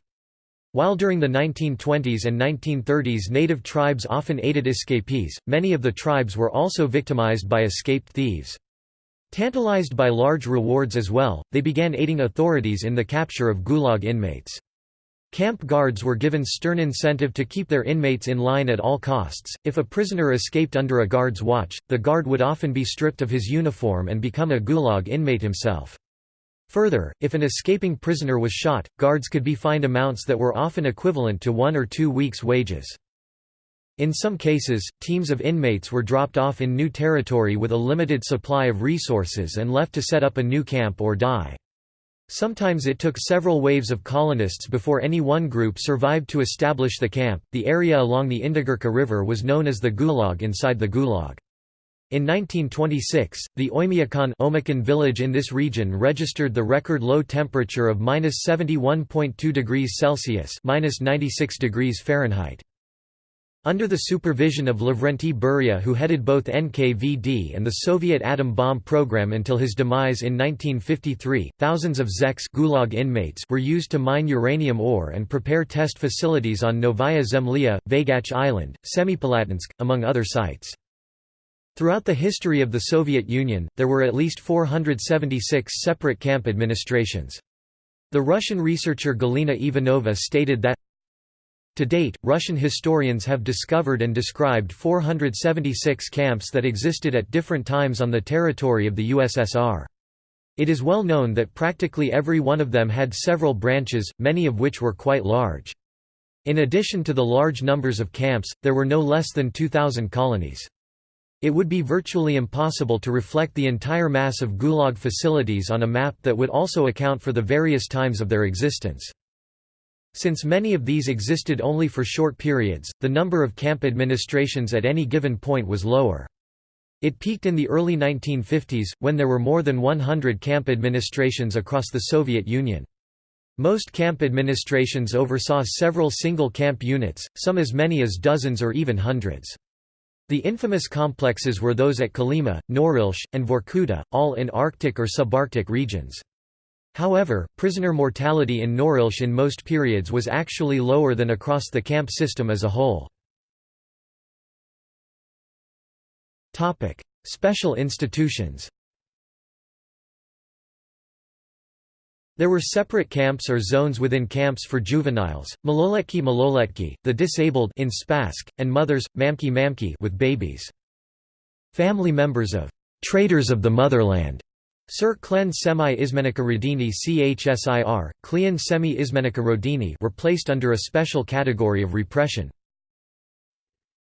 Speaker 1: While during the 1920s and 1930s native tribes often aided escapees, many of the tribes were also victimized by escaped thieves. Tantalized by large rewards as well, they began aiding authorities in the capture of Gulag inmates. Camp guards were given stern incentive to keep their inmates in line at all costs. If a prisoner escaped under a guard's watch, the guard would often be stripped of his uniform and become a Gulag inmate himself. Further, if an escaping prisoner was shot, guards could be fined amounts that were often equivalent to one or two weeks' wages. In some cases, teams of inmates were dropped off in new territory with a limited supply of resources and left to set up a new camp or die. Sometimes it took several waves of colonists before any one group survived to establish the camp. The area along the Indigirka River was known as the Gulag inside the Gulag. In 1926, the Oymyakon village in this region registered the record low temperature of -71.2 degrees Celsius (-96 degrees Fahrenheit). Under the supervision of Lavrenti Beria who headed both NKVD and the Soviet atom bomb program until his demise in 1953, thousands of zeks Gulag inmates were used to mine uranium ore and prepare test facilities on Novaya Zemlya, Vaygach Island, Semipalatinsk, among other sites. Throughout the history of the Soviet Union, there were at least 476 separate camp administrations. The Russian researcher Galina Ivanova stated that to date, Russian historians have discovered and described 476 camps that existed at different times on the territory of the USSR. It is well known that practically every one of them had several branches, many of which were quite large. In addition to the large numbers of camps, there were no less than 2,000 colonies. It would be virtually impossible to reflect the entire mass of Gulag facilities on a map that would also account for the various times of their existence. Since many of these existed only for short periods, the number of camp administrations at any given point was lower. It peaked in the early 1950s, when there were more than 100 camp administrations across the Soviet Union. Most camp administrations oversaw several single camp units, some as many as dozens or even hundreds. The infamous complexes were those at Kolyma, Norilsk, and Vorkuta, all in Arctic or subarctic regions. However, prisoner mortality in Norilsk in most periods was actually lower than across the camp system as a whole. Special institutions There were separate camps or zones within camps for juveniles, maloletki maloletki, the disabled in Spassk, and mothers, mamki mamki with babies. Family members of «traitors of the motherland» Sir Klen Semi Izmenika Rodini CHSIR, Klien Semi Izmenika Rodini were placed under a special category of repression.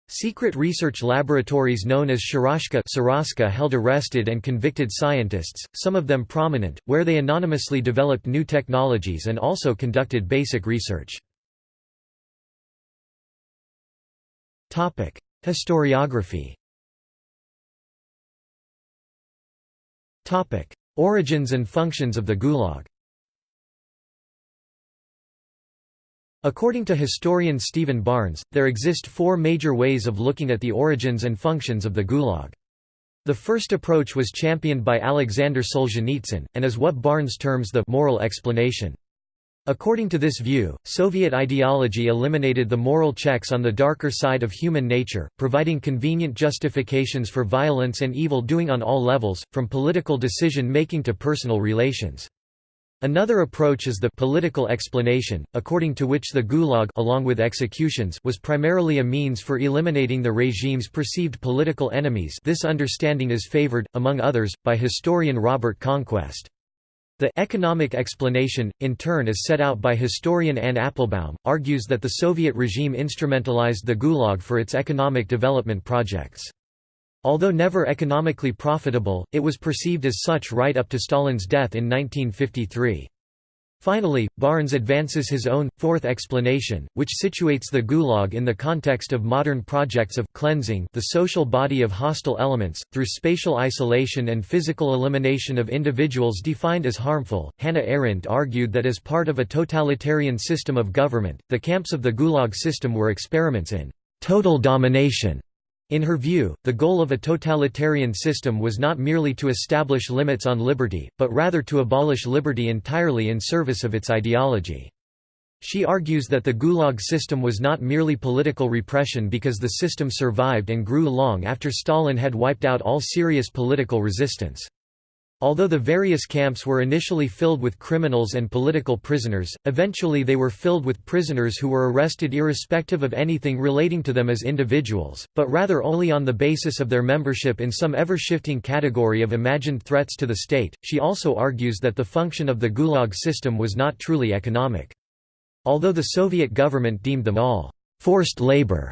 Speaker 1: Secret research laboratories known as Sharashka held arrested and convicted scientists, some of them prominent, where they anonymously developed new technologies and also conducted basic research. Historiography Origins and functions of the Gulag According to historian Stephen Barnes, there exist four major ways of looking at the origins and functions of the Gulag. The first approach was championed by Alexander Solzhenitsyn, and is what Barnes terms the «moral explanation». According to this view, Soviet ideology eliminated the moral checks on the darker side of human nature, providing convenient justifications for violence and evil doing on all levels, from political decision-making to personal relations. Another approach is the political explanation, according to which the Gulag along with executions was primarily a means for eliminating the regime's perceived political enemies this understanding is favored, among others, by historian Robert Conquest. The economic explanation, in turn as set out by historian Anne Applebaum, argues that the Soviet regime instrumentalized the Gulag for its economic development projects. Although never economically profitable, it was perceived as such right up to Stalin's death in 1953. Finally, Barnes advances his own, fourth explanation, which situates the Gulag in the context of modern projects of cleansing the social body of hostile elements, through spatial isolation and physical elimination of individuals defined as harmful. Hannah Arendt argued that as part of a totalitarian system of government, the camps of the Gulag system were experiments in total domination in her view, the goal of a totalitarian system was not merely to establish limits on liberty, but rather to abolish liberty entirely in service of its ideology. She argues that the Gulag system was not merely political repression because the system survived and grew long after Stalin had wiped out all serious political resistance. Although the various camps were initially filled with criminals and political prisoners, eventually they were filled with prisoners who were arrested irrespective of anything relating to them as individuals, but rather only on the basis of their membership in some ever-shifting category of imagined threats to the state. She also argues that the function of the Gulag system was not truly economic. Although the Soviet government deemed them all forced labor,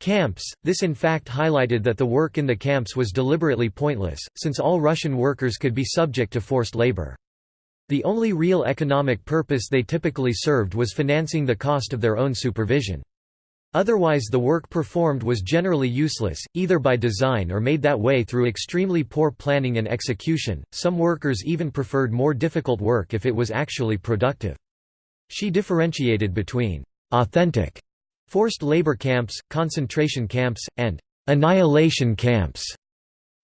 Speaker 1: Camps This in fact highlighted that the work in the camps was deliberately pointless, since all Russian workers could be subject to forced labor. The only real economic purpose they typically served was financing the cost of their own supervision. Otherwise the work performed was generally useless, either by design or made that way through extremely poor planning and execution. Some workers even preferred more difficult work if it was actually productive. She differentiated between authentic Forced labor camps, concentration camps, and annihilation camps.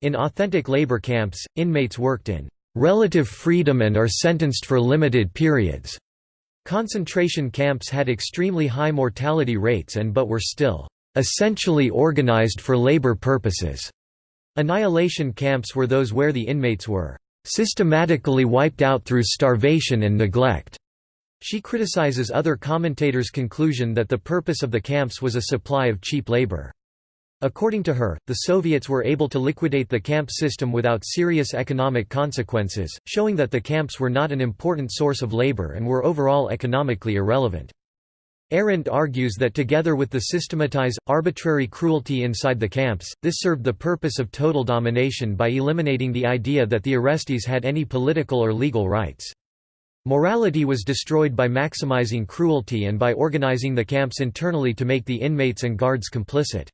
Speaker 1: In authentic labor camps, inmates worked in relative freedom and are sentenced for limited periods. Concentration camps had extremely high mortality rates and but were still essentially organized for labor purposes. Annihilation camps were those where the inmates were systematically wiped out through starvation and neglect. She criticizes other commentators' conclusion that the purpose of the camps was a supply of cheap labor. According to her, the Soviets were able to liquidate the camp system without serious economic consequences, showing that the camps were not an important source of labor and were overall economically irrelevant. Arendt argues that together with the systematized, arbitrary cruelty inside the camps, this served the purpose of total domination by eliminating the idea that the arrestees had any political or legal rights. Morality was destroyed by maximizing cruelty and by organizing the camps internally to make the inmates and guards complicit.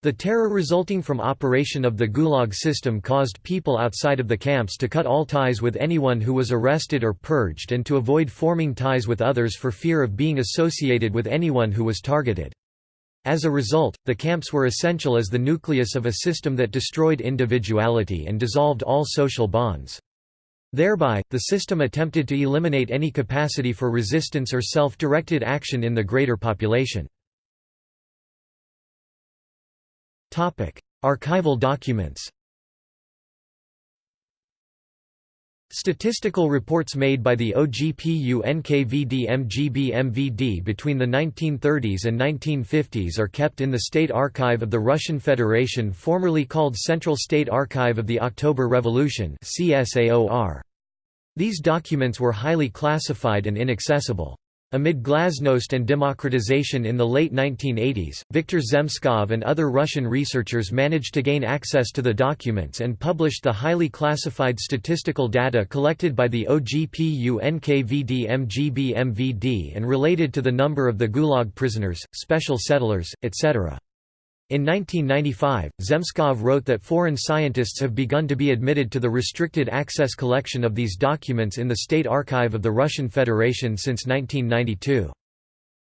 Speaker 1: The terror resulting from operation of the Gulag system caused people outside of the camps to cut all ties with anyone who was arrested or purged and to avoid forming ties with others for fear of being associated with anyone who was targeted. As a result, the camps were essential as the nucleus of a system that destroyed individuality and dissolved all social bonds. Thereby, the system attempted to eliminate any capacity for resistance or self-directed action in the greater population. Archival documents Statistical reports made by the OGPU NKVD MGB MVD between the 1930s and 1950s are kept in the State Archive of the Russian Federation formerly called Central State Archive of the October Revolution These documents were highly classified and inaccessible. Amid glasnost and democratization in the late 1980s, Viktor Zemskov and other Russian researchers managed to gain access to the documents and published the highly classified statistical data collected by the OGPU NKVD MGB MVD and related to the number of the Gulag prisoners, special settlers, etc. In 1995, Zemskov wrote that foreign scientists have begun to be admitted to the restricted access collection of these documents in the State Archive of the Russian Federation since 1992.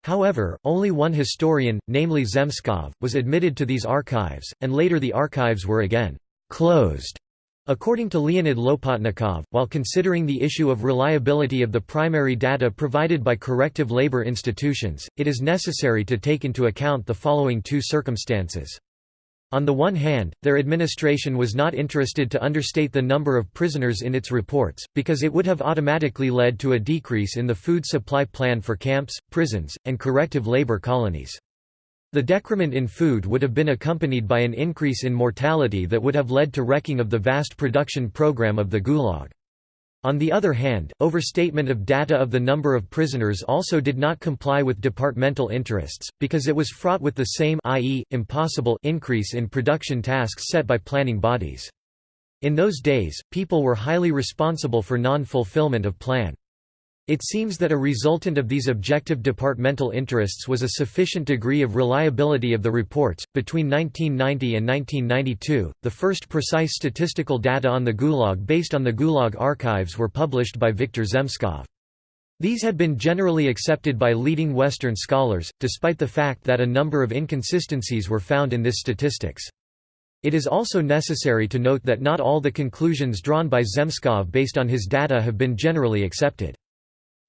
Speaker 1: However, only one historian, namely Zemskov, was admitted to these archives, and later the archives were again closed. According to Leonid Lopatnikov, while considering the issue of reliability of the primary data provided by corrective labor institutions, it is necessary to take into account the following two circumstances. On the one hand, their administration was not interested to understate the number of prisoners in its reports, because it would have automatically led to a decrease in the food supply plan for camps, prisons, and corrective labor colonies. The decrement in food would have been accompanied by an increase in mortality that would have led to wrecking of the vast production program of the Gulag. On the other hand, overstatement of data of the number of prisoners also did not comply with departmental interests, because it was fraught with the same i.e., impossible increase in production tasks set by planning bodies. In those days, people were highly responsible for non-fulfillment of plan. It seems that a resultant of these objective departmental interests was a sufficient degree of reliability of the reports. Between 1990 and 1992, the first precise statistical data on the Gulag based on the Gulag archives were published by Viktor Zemskov. These had been generally accepted by leading Western scholars, despite the fact that a number of inconsistencies were found in this statistics. It is also necessary to note that not all the conclusions drawn by Zemskov based on his data have been generally accepted.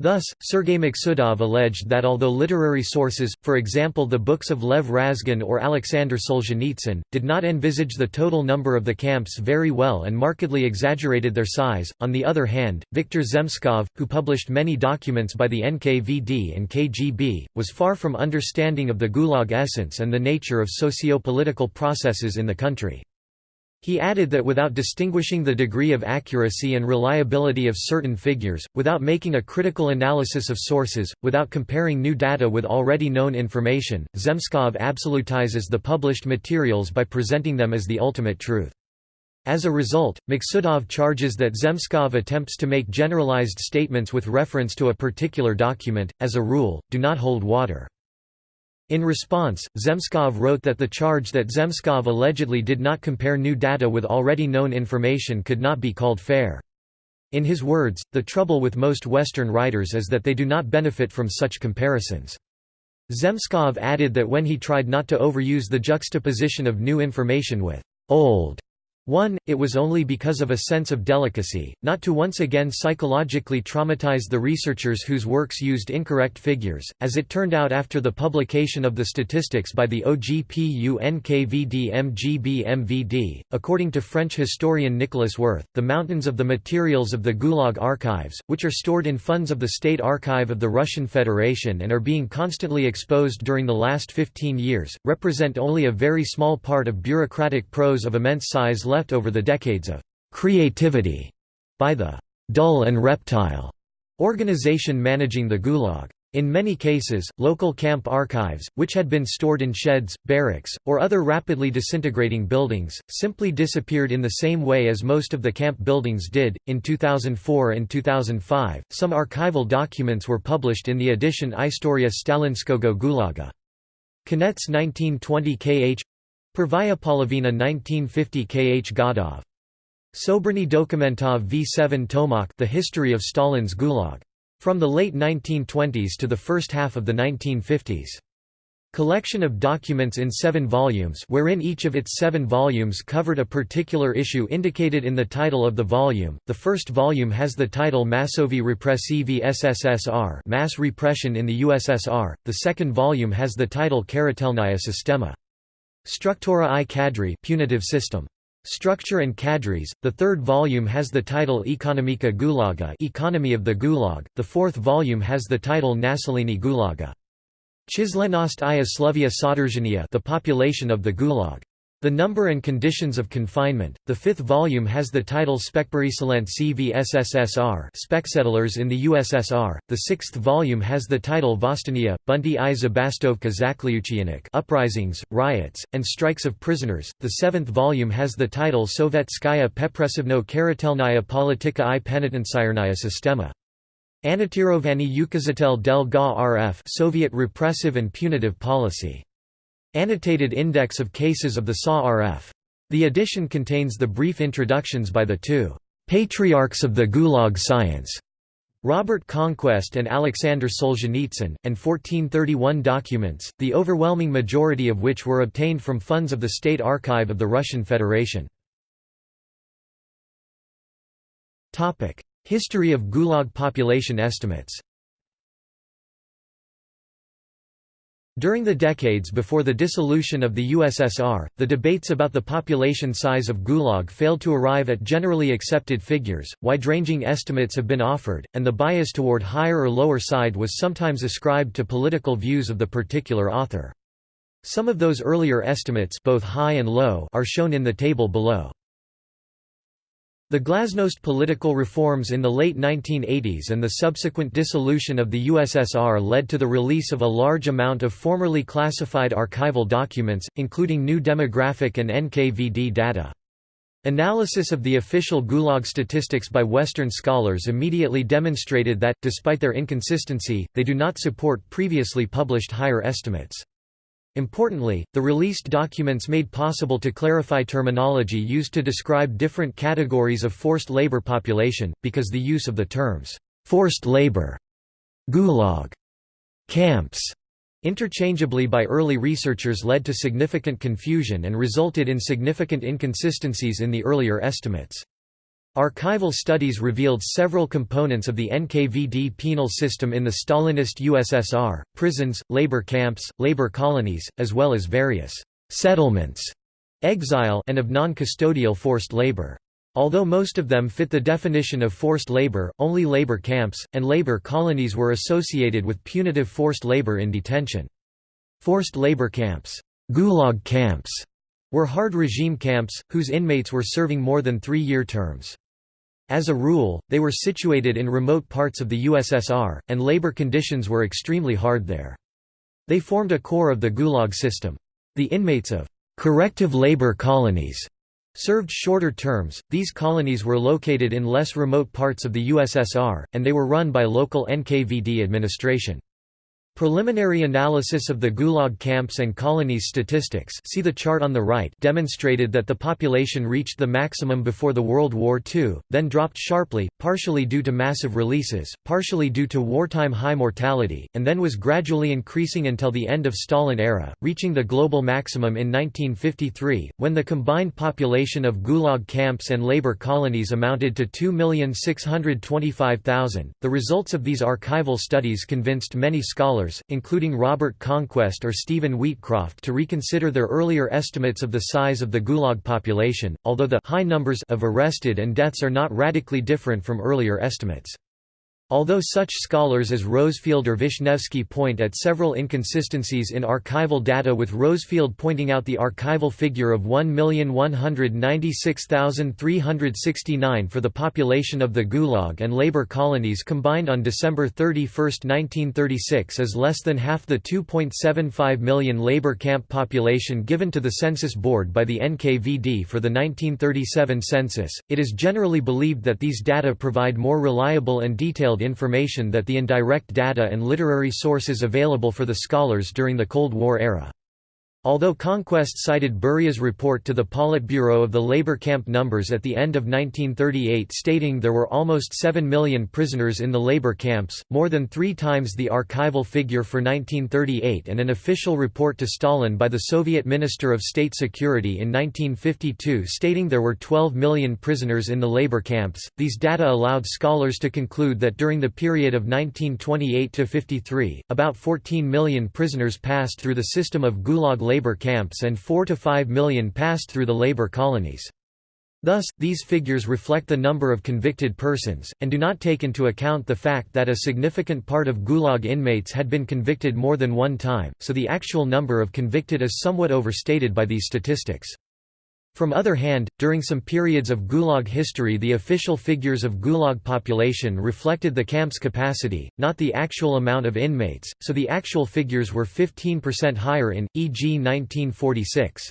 Speaker 1: Thus, Sergei Maksudov alleged that although literary sources, for example the books of Lev Razgon or Alexander Solzhenitsyn, did not envisage the total number of the camps very well and markedly exaggerated their size, on the other hand, Viktor Zemskov, who published many documents by the NKVD and KGB, was far from understanding of the Gulag essence and the nature of socio-political processes in the country. He added that without distinguishing the degree of accuracy and reliability of certain figures, without making a critical analysis of sources, without comparing new data with already known information, Zemskov absolutizes the published materials by presenting them as the ultimate truth. As a result, Maksudov charges that Zemskov attempts to make generalized statements with reference to a particular document, as a rule, do not hold water. In response, Zemskov wrote that the charge that Zemskov allegedly did not compare new data with already known information could not be called fair. In his words, the trouble with most Western writers is that they do not benefit from such comparisons. Zemskov added that when he tried not to overuse the juxtaposition of new information with old 1. It was only because of a sense of delicacy, not to once again psychologically traumatize the researchers whose works used incorrect figures, as it turned out after the publication of the statistics by the OGPU NKVD According to French historian Nicolas Werth, the mountains of the materials of the Gulag archives, which are stored in funds of the State Archive of the Russian Federation and are being constantly exposed during the last 15 years, represent only a very small part of bureaucratic prose of immense size left over the decades of creativity by the dull and reptile organization managing the Gulag. In many cases, local camp archives, which had been stored in sheds, barracks, or other rapidly disintegrating buildings, simply disappeared in the same way as most of the camp buildings did. In 2004 and 2005, some archival documents were published in the edition Istoria Stalinskogo Gulaga. Konets 1920 kh Pervaya Polovina 1950 Kh Godov. Sobrany Dokumentov V7 Tomok The History of Stalin's Gulag. From the late 1920s to the first half of the 1950s. Collection of documents in seven volumes wherein each of its seven volumes covered a particular issue indicated in the title of the volume. The first volume has the title Massovi Repressivi SSSR Mass Repression in the USSR, the second volume has the title Karatelnaya Sistema Struktura i Kadri punitive system. Structure and Cadres. The third volume has the title Ekonomika Gulaga Economy of the Gulag. The fourth volume has the title Naselini Gulaga. Chislenost i Slovia Sodržania The population of the Gulag. The Number and Conditions of Confinement. The fifth volume has the title Spekperiselent CVSSSR Specsettlers in the USSR. The sixth volume has the title Vostania, Bunty i Zabastovka Zakliuchianik Uprisings, Riots, and Strikes of Prisoners. The seventh volume has the title Sovetskaya Pepresivno Karatelnaya Politika i Penitencyarnaya Sistema. Anatirovani Ukazatel del GA RF Soviet Repressive and Punitive Policy. Annotated Index of Cases of the SA-RF. The edition contains the brief introductions by the two patriarchs of the Gulag science, Robert Conquest and Alexander Solzhenitsyn, and 1431 documents, the overwhelming majority of which were obtained from funds of the State Archive of the Russian Federation. History of Gulag population estimates During the decades before the dissolution of the USSR, the debates about the population size of Gulag failed to arrive at generally accepted figures, wide-ranging estimates have been offered, and the bias toward higher or lower side was sometimes ascribed to political views of the particular author. Some of those earlier estimates both high and low are shown in the table below. The glasnost political reforms in the late 1980s and the subsequent dissolution of the USSR led to the release of a large amount of formerly classified archival documents, including new demographic and NKVD data. Analysis of the official Gulag statistics by Western scholars immediately demonstrated that, despite their inconsistency, they do not support previously published higher estimates. Importantly, the released documents made possible to clarify terminology used to describe different categories of forced labor population, because the use of the terms, "'forced labor", "'gulag", "'camps' interchangeably by early researchers led to significant confusion and resulted in significant inconsistencies in the earlier estimates. Archival studies revealed several components of the NKVD penal system in the Stalinist USSR, prisons, labor camps, labor colonies, as well as various «settlements» exile and of non-custodial forced labor. Although most of them fit the definition of forced labor, only labor camps, and labor colonies were associated with punitive forced labor in detention. Forced labor camps, gulag camps were hard regime camps, whose inmates were serving more than three-year terms. As a rule, they were situated in remote parts of the USSR, and labor conditions were extremely hard there. They formed a core of the Gulag system. The inmates of corrective labor colonies served shorter terms. These colonies were located in less remote parts of the USSR, and they were run by local NKVD administration. Preliminary analysis of the Gulag camps and colonies statistics see the chart on the right demonstrated that the population reached the maximum before the World War II, then dropped sharply, partially due to massive releases, partially due to wartime high mortality, and then was gradually increasing until the end of Stalin era, reaching the global maximum in 1953, when the combined population of Gulag camps and labor colonies amounted to 2,625,000. The results of these archival studies convinced many scholars scholars, including Robert Conquest or Stephen Wheatcroft to reconsider their earlier estimates of the size of the Gulag population, although the high numbers of arrested and deaths are not radically different from earlier estimates. Although such scholars as Rosefielde or Vishnevsky point at several inconsistencies in archival data with Rosefielde pointing out the archival figure of 1,196,369 for the population of the Gulag and labor colonies combined on December 31, 1936 is less than half the 2.75 million labor camp population given to the Census Board by the NKVD for the 1937 census, it is generally believed that these data provide more reliable and detailed detailed information that the indirect data and literary sources available for the scholars during the Cold War era. Although Conquest cited Beria's report to the Politburo of the labor camp numbers at the end of 1938 stating there were almost 7 million prisoners in the labor camps, more than three times the archival figure for 1938 and an official report to Stalin by the Soviet Minister of State Security in 1952 stating there were 12 million prisoners in the labor camps, these data allowed scholars to conclude that during the period of 1928–53, about 14 million prisoners passed through the system of Gulag labor camps and 4 to 5 million passed through the labor colonies. Thus, these figures reflect the number of convicted persons, and do not take into account the fact that a significant part of Gulag inmates had been convicted more than one time, so the actual number of convicted is somewhat overstated by these statistics. From other hand, during some periods of Gulag history the official figures of Gulag population reflected the camp's capacity, not the actual amount of inmates, so the actual figures were 15% higher in, e.g. 1946.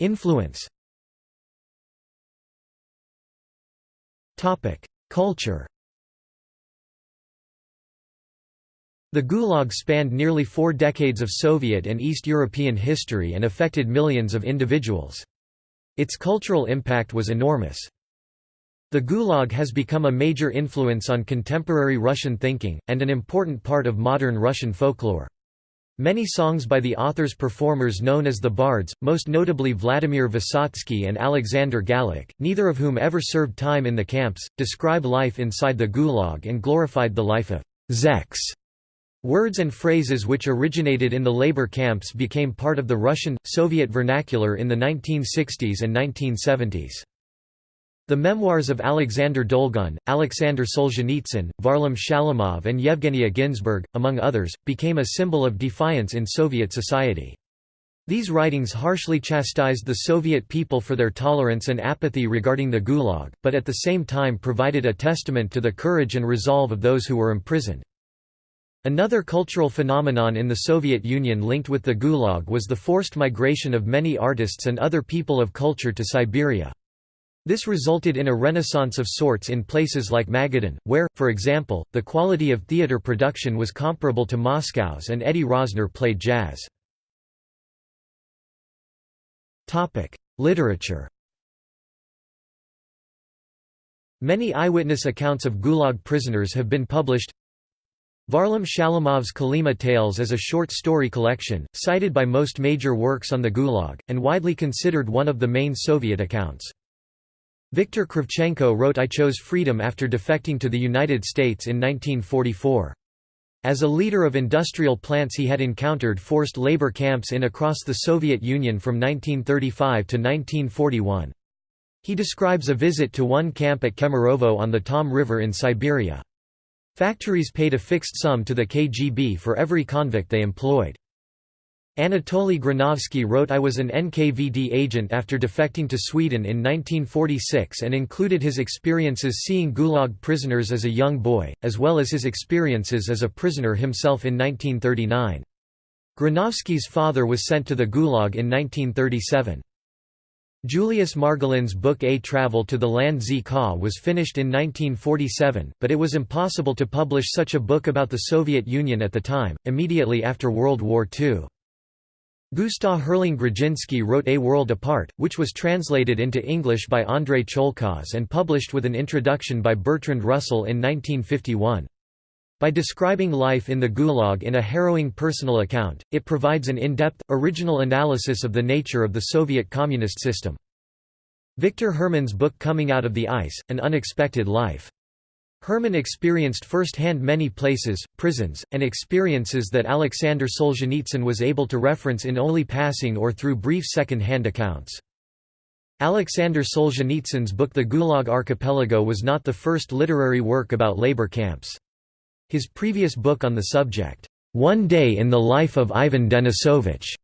Speaker 1: Influence Culture The Gulag spanned nearly four decades of Soviet and East European history and affected millions of individuals. Its cultural impact was enormous. The Gulag has become a major influence on contemporary Russian thinking, and an important part of modern Russian folklore. Many songs by the author's performers known as the Bards, most notably Vladimir Vysotsky and Alexander Galich, neither of whom ever served time in the camps, describe life inside the Gulag and glorified the life of zeks Words and phrases which originated in the labor camps became part of the Russian, Soviet vernacular in the 1960s and 1970s. The memoirs of Alexander Dolgun, Alexander Solzhenitsyn, Varlam Shalamov and Yevgenia Ginzburg, among others, became a symbol of defiance in Soviet society. These writings harshly chastised the Soviet people for their tolerance and apathy regarding the Gulag, but at the same time provided a testament to the courage and resolve of those who were imprisoned. Another cultural phenomenon in the Soviet Union linked with the Gulag was the forced migration of many artists and other people of culture to Siberia. This resulted in a renaissance of sorts in places like Magadan, where, for example, the quality of theatre production was comparable to Moscow's and Eddie Rosner played jazz. Literature Many eyewitness accounts of Gulag prisoners have been published. Varlam Shalamov's Kolyma Tales is a short story collection, cited by most major works on the Gulag, and widely considered one of the main Soviet accounts. Viktor Kravchenko wrote I chose freedom after defecting to the United States in 1944. As a leader of industrial plants he had encountered forced labor camps in across the Soviet Union from 1935 to 1941. He describes a visit to one camp at Kemerovo on the Tom River in Siberia. Factories paid a fixed sum to the KGB for every convict they employed. Anatoly Granovsky wrote I was an NKVD agent after defecting to Sweden in 1946 and included his experiences seeing Gulag prisoners as a young boy, as well as his experiences as a prisoner himself in 1939. Granovsky's father was sent to the Gulag in 1937. Julius Margolin's book A Travel to the Land Z Ka was finished in 1947, but it was impossible to publish such a book about the Soviet Union at the time, immediately after World War II. Gustav Herling Grudzinski wrote A World Apart, which was translated into English by Andrei Cholkaz and published with an introduction by Bertrand Russell in 1951. By describing life in the Gulag in a harrowing personal account, it provides an in-depth, original analysis of the nature of the Soviet communist system. Victor Herman's book Coming Out of the Ice, An Unexpected Life. Herman experienced firsthand many places, prisons, and experiences that Alexander Solzhenitsyn was able to reference in only passing or through brief second-hand accounts. Alexander Solzhenitsyn's book The Gulag Archipelago was not the first literary work about labor camps. His previous book on the subject, One Day in the Life of Ivan Denisovich,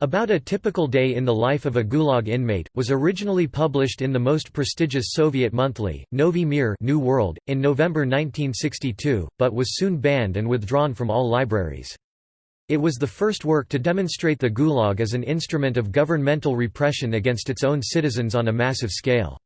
Speaker 1: about a typical day in the life of a Gulag inmate, was originally published in the most prestigious Soviet monthly, Novy Mir New World, in November 1962, but was soon banned and withdrawn from all libraries. It was the first work to demonstrate the Gulag as an instrument of governmental repression against its own citizens on a massive scale.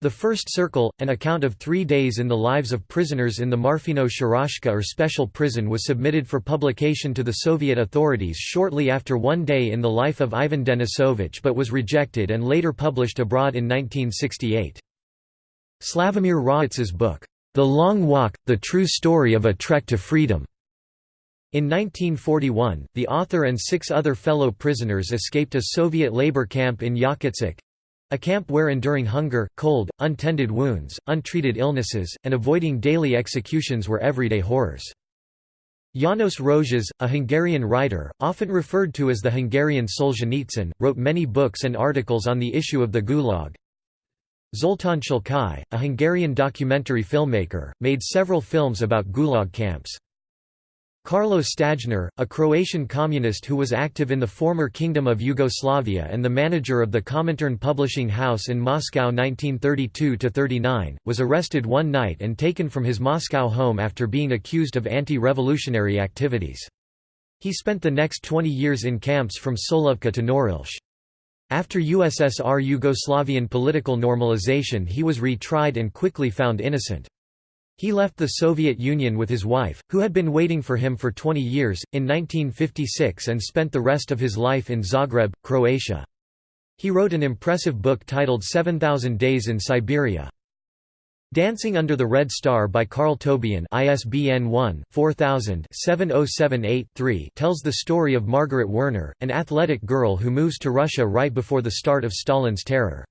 Speaker 1: The First Circle, an account of three days in the lives of prisoners in the Marfino Sharashka or special prison was submitted for publication to the Soviet authorities shortly after One Day in the Life of Ivan Denisovich but was rejected and later published abroad in 1968. Slavomir Rawicz's book, The Long Walk, The True Story of a Trek to Freedom, in 1941, the author and six other fellow prisoners escaped a Soviet labor camp in Yakutsk, a camp where enduring hunger, cold, untended wounds, untreated illnesses, and avoiding daily executions were everyday horrors. János Rozsas, a Hungarian writer, often referred to as the Hungarian Solzhenitsyn, wrote many books and articles on the issue of the Gulag. Zoltán Csalkai, a Hungarian documentary filmmaker, made several films about Gulag camps. Carlo Stajner, a Croatian communist who was active in the former Kingdom of Yugoslavia and the manager of the Comintern publishing house in Moscow 1932–39, was arrested one night and taken from his Moscow home after being accused of anti-revolutionary activities. He spent the next 20 years in camps from Solovki to Norilsk. After USSR Yugoslavian political normalization he was retried and quickly found innocent. He left the Soviet Union with his wife, who had been waiting for him for 20 years, in 1956 and spent the rest of his life in Zagreb, Croatia. He wrote an impressive book titled 7,000 Days in Siberia. Dancing Under the Red Star by Carl Tobien ISBN 1-4000-7078-3 tells the story of Margaret Werner, an athletic girl who moves to Russia right before the start of Stalin's terror.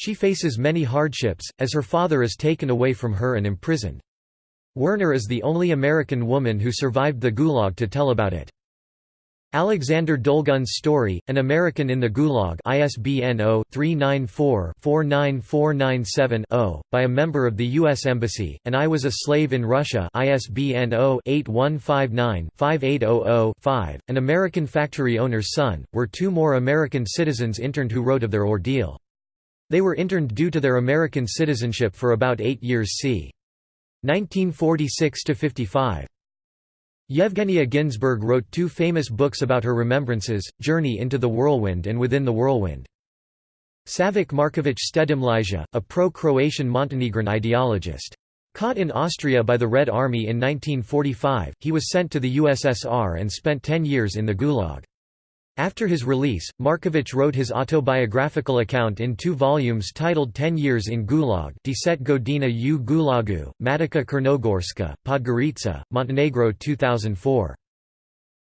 Speaker 1: She faces many hardships, as her father is taken away from her and imprisoned. Werner is the only American woman who survived the Gulag to tell about it. Alexander Dolgun's Story, An American in the Gulag ISBN 0-394-49497-0, by a member of the U.S. Embassy, and I Was a Slave in Russia ISBN 0-8159-5800-5, An American Factory Owner's Son, were two more American citizens interned who wrote of their ordeal. They were interned due to their American citizenship for about eight years c. 1946–55. Yevgenia Ginzburg wrote two famous books about her remembrances, Journey into the Whirlwind and Within the Whirlwind. Savik Markovic Stedimlija, a pro-Croatian Montenegrin ideologist. Caught in Austria by the Red Army in 1945, he was sent to the USSR and spent ten years in the Gulag. After his release, Markovic wrote his autobiographical account in two volumes titled Ten Years in Gulag Deset Godina u Gulagu, Matica Crnogorska, Podgorica, Montenegro 2004.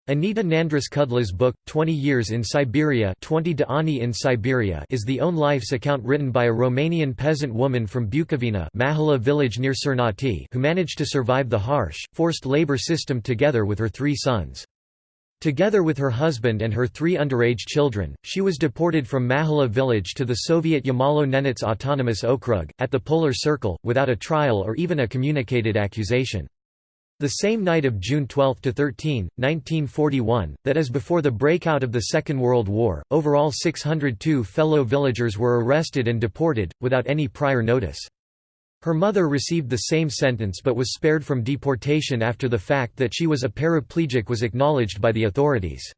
Speaker 1: Anita Nandris Cudla's book, 20 Years in Siberia 20 de Ani in Siberia is the own life's account written by a Romanian peasant woman from Bukovina Mahala village near Cernati who managed to survive the harsh, forced labor system together with her three sons. Together with her husband and her three underage children, she was deported from Mahala village to the Soviet Yamalo-Nenets Autonomous Okrug, at the Polar Circle, without a trial or even a communicated accusation. The same night of June 12–13, 1941, that is before the breakout of the Second World War, overall 602 fellow villagers were arrested and deported, without any prior notice. Her mother received the same sentence but was spared from deportation after the fact that she was a paraplegic was acknowledged by the authorities.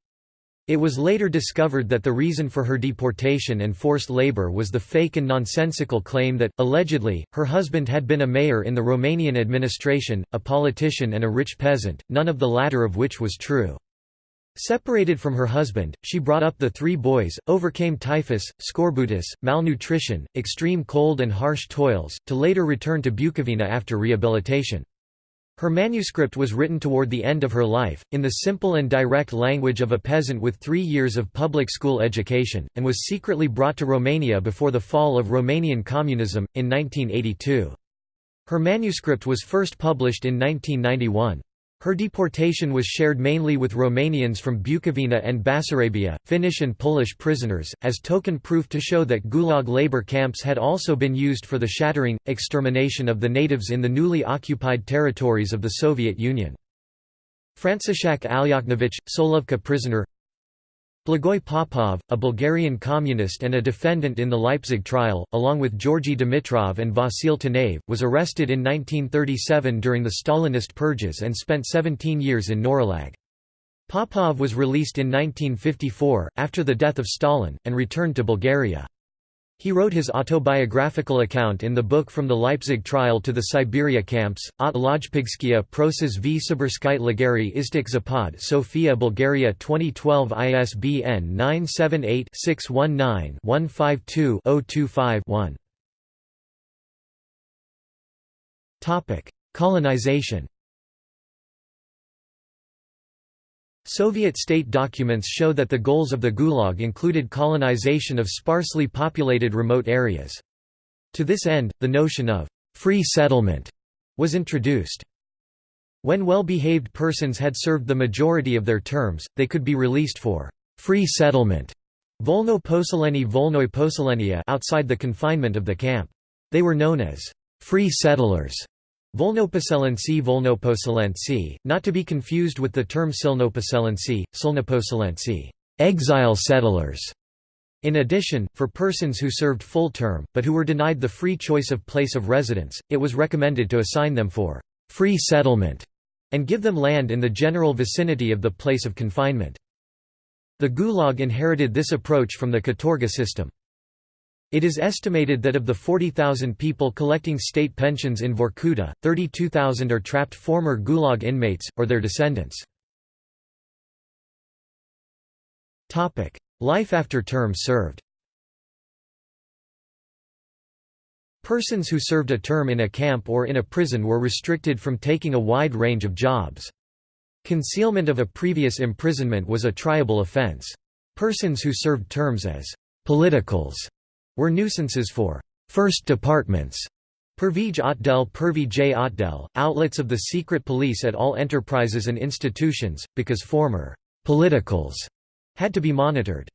Speaker 1: It was later discovered that the reason for her deportation and forced labor was the fake and nonsensical claim that, allegedly, her husband had been a mayor in the Romanian administration, a politician and a rich peasant, none of the latter of which was true. Separated from her husband, she brought up the three boys, overcame typhus, scorbutus, malnutrition, extreme cold and harsh toils, to later return to Bukovina after rehabilitation. Her manuscript was written toward the end of her life, in the simple and direct language of a peasant with three years of public school education, and was secretly brought to Romania before the fall of Romanian communism, in 1982. Her manuscript was first published in 1991. Her deportation was shared mainly with Romanians from Bukovina and Bessarabia, Finnish and Polish prisoners, as token proof to show that Gulag labor camps had also been used for the shattering, extermination of the natives in the newly occupied territories of the Soviet Union. Franciszek Alyaknovich, Solovki prisoner Blagoy Popov, a Bulgarian communist and a defendant in the Leipzig trial, along with Georgy Dimitrov and Vasil Tanev, was arrested in 1937 during the Stalinist purges and spent 17 years in Norilsk. Popov was released in 1954, after the death of Stalin, and returned to Bulgaria. He wrote his autobiographical account in the book From the Leipzig Trial to the Siberia Camps, От Process v. Sibirskite Lageri Istik Zapad Sofia Bulgaria 2012 ISBN 978-619-152-025-1 Colonization Soviet state documents show that the goals of the Gulag included colonization of sparsely populated remote areas. To this end, the notion of «free settlement» was introduced. When well-behaved persons had served the majority of their terms, they could be released for «free settlement» volno poseleni volnoi poselenia outside the confinement of the camp. They were known as «free settlers» Volnoposelency Volnoposelency, not to be confused with the term Silnoposelency, Silnoposelency, exile settlers. In addition, for persons who served full term, but who were denied the free choice of place of residence, it was recommended to assign them for free settlement and give them land in the general vicinity of the place of confinement. The Gulag inherited this approach from the Katorga system. It is estimated that of the 40,000 people collecting state pensions in Vorkuta, 32,000 are trapped former Gulag inmates, or their descendants. Life after term served Persons who served a term in a camp or in a prison were restricted from taking a wide range of jobs. Concealment of a previous imprisonment was a triable offense. Persons who served terms as «politicals» were nuisances for first departments. Pervij Otdel Pervi J. Outlets of the secret police at all enterprises and institutions, because former «politicals» had to be monitored.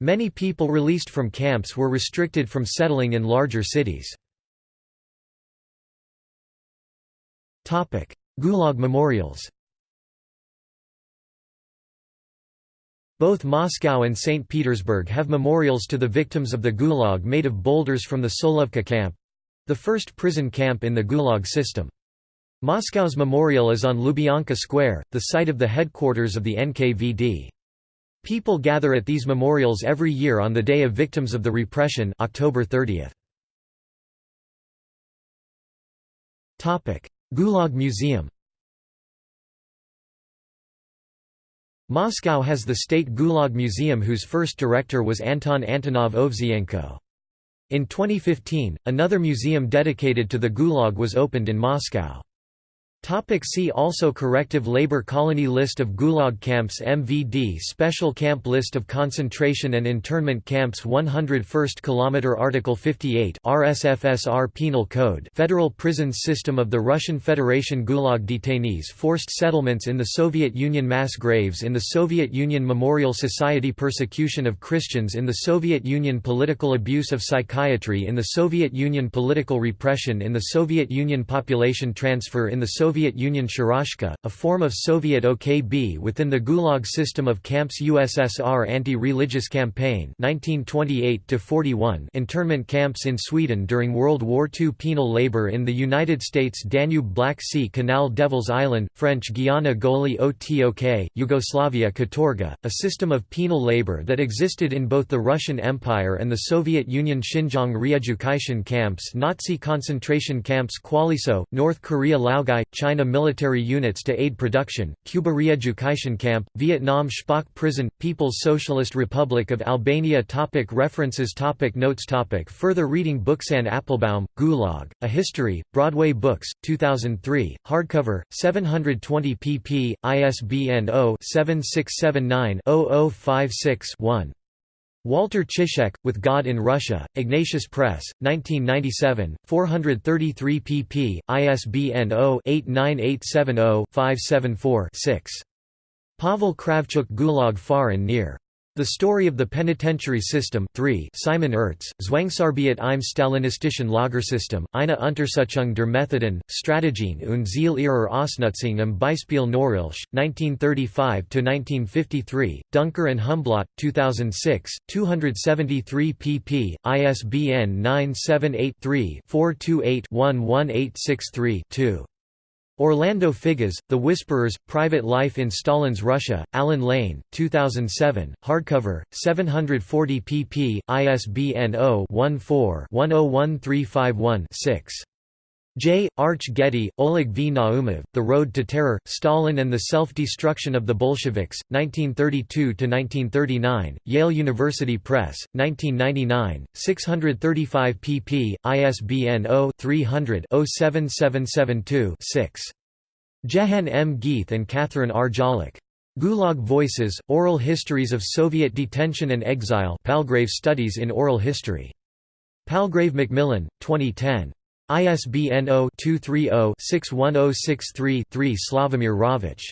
Speaker 1: Many people released from camps were restricted from settling in larger cities. Gulag memorials Both Moscow and St. Petersburg have memorials to the victims of the Gulag made of boulders from the Solovki camp—the first prison camp in the Gulag system. Moscow's memorial is on Lubyanka Square, the site of the headquarters of the NKVD. People gather at these memorials every year on the Day of Victims of the Repression October 30. Gulag Museum Moscow has the State Gulag Museum whose first director was Anton Antonov Ovseyenko. In 2015, another museum dedicated to the Gulag was opened in Moscow. Topic see also Corrective labor colony List of Gulag camps MVD Special camp List of concentration and internment camps 101st kilometer Article 58 RSFSR Penal Code Federal Prisons System of the Russian Federation Gulag detainees Forced settlements in the Soviet Union Mass graves in the Soviet Union Memorial Society Persecution of Christians in the Soviet Union Political abuse of psychiatry in the Soviet Union Political repression in the Soviet Union Population transfer in the Soviet Soviet Union Sharashka, a form of Soviet OKB within the Gulag system of camps USSR anti-religious campaign 1928 internment camps in Sweden during World War II penal labor in the United States Danube Black Sea Canal Devil's Island, French Guiana Goli Otok, Yugoslavia Katorga, a system of penal labor that existed in both the Russian Empire and the Soviet Union Xinjiang re-education camps Nazi concentration camps Kwalliso, North Korea Laogai, China military units to aid production, Cuba re-education camp, Vietnam Spock prison, People's Socialist Republic of Albania topic References topic Notes topic Further reading Books Anne Applebaum, Gulag, A History, Broadway Books, 2003, hardcover, 720 pp. ISBN 0-7679-0056-1. Walter Ciszek, With God in Russia, Ignatius Press, 1997, 433 pp. ISBN 0-89870-574-6. Pavel Kravchuk Gulag Far and Near. The Story of the Penitentiary System 3 Simon Ertz, Zwangsarbeit im Stalinistischen Lagersystem, eine Untersuchung der Methoden, Strategien und Ziel ihrer Ausnutzung im Beispiel Norilsk, 1935–1953, Duncker and Humblot, 2006, 273 pp. ISBN 978-3-428-11863-2. Orlando Figes, The Whisperers, Private Life in Stalin's Russia, Allen Lane, 2007, hardcover, 740 pp. ISBN 0-14-101351-6. J. Arch Getty, Oleg V. Naumov, The Road to Terror, Stalin and the Self-Destruction of the Bolsheviks, 1932–1939, Yale University Press, 1999, 635 pp. ISBN 0-300-07772-6. Jehan M. Gheith and Catherine R. Jolluck. Gulag Voices, Oral Histories of Soviet Detention and Exile Palgrave Studies in Oral History. Palgrave Macmillan, 2010. ISBN 0-230-61063-3 Slavomir Rawicz.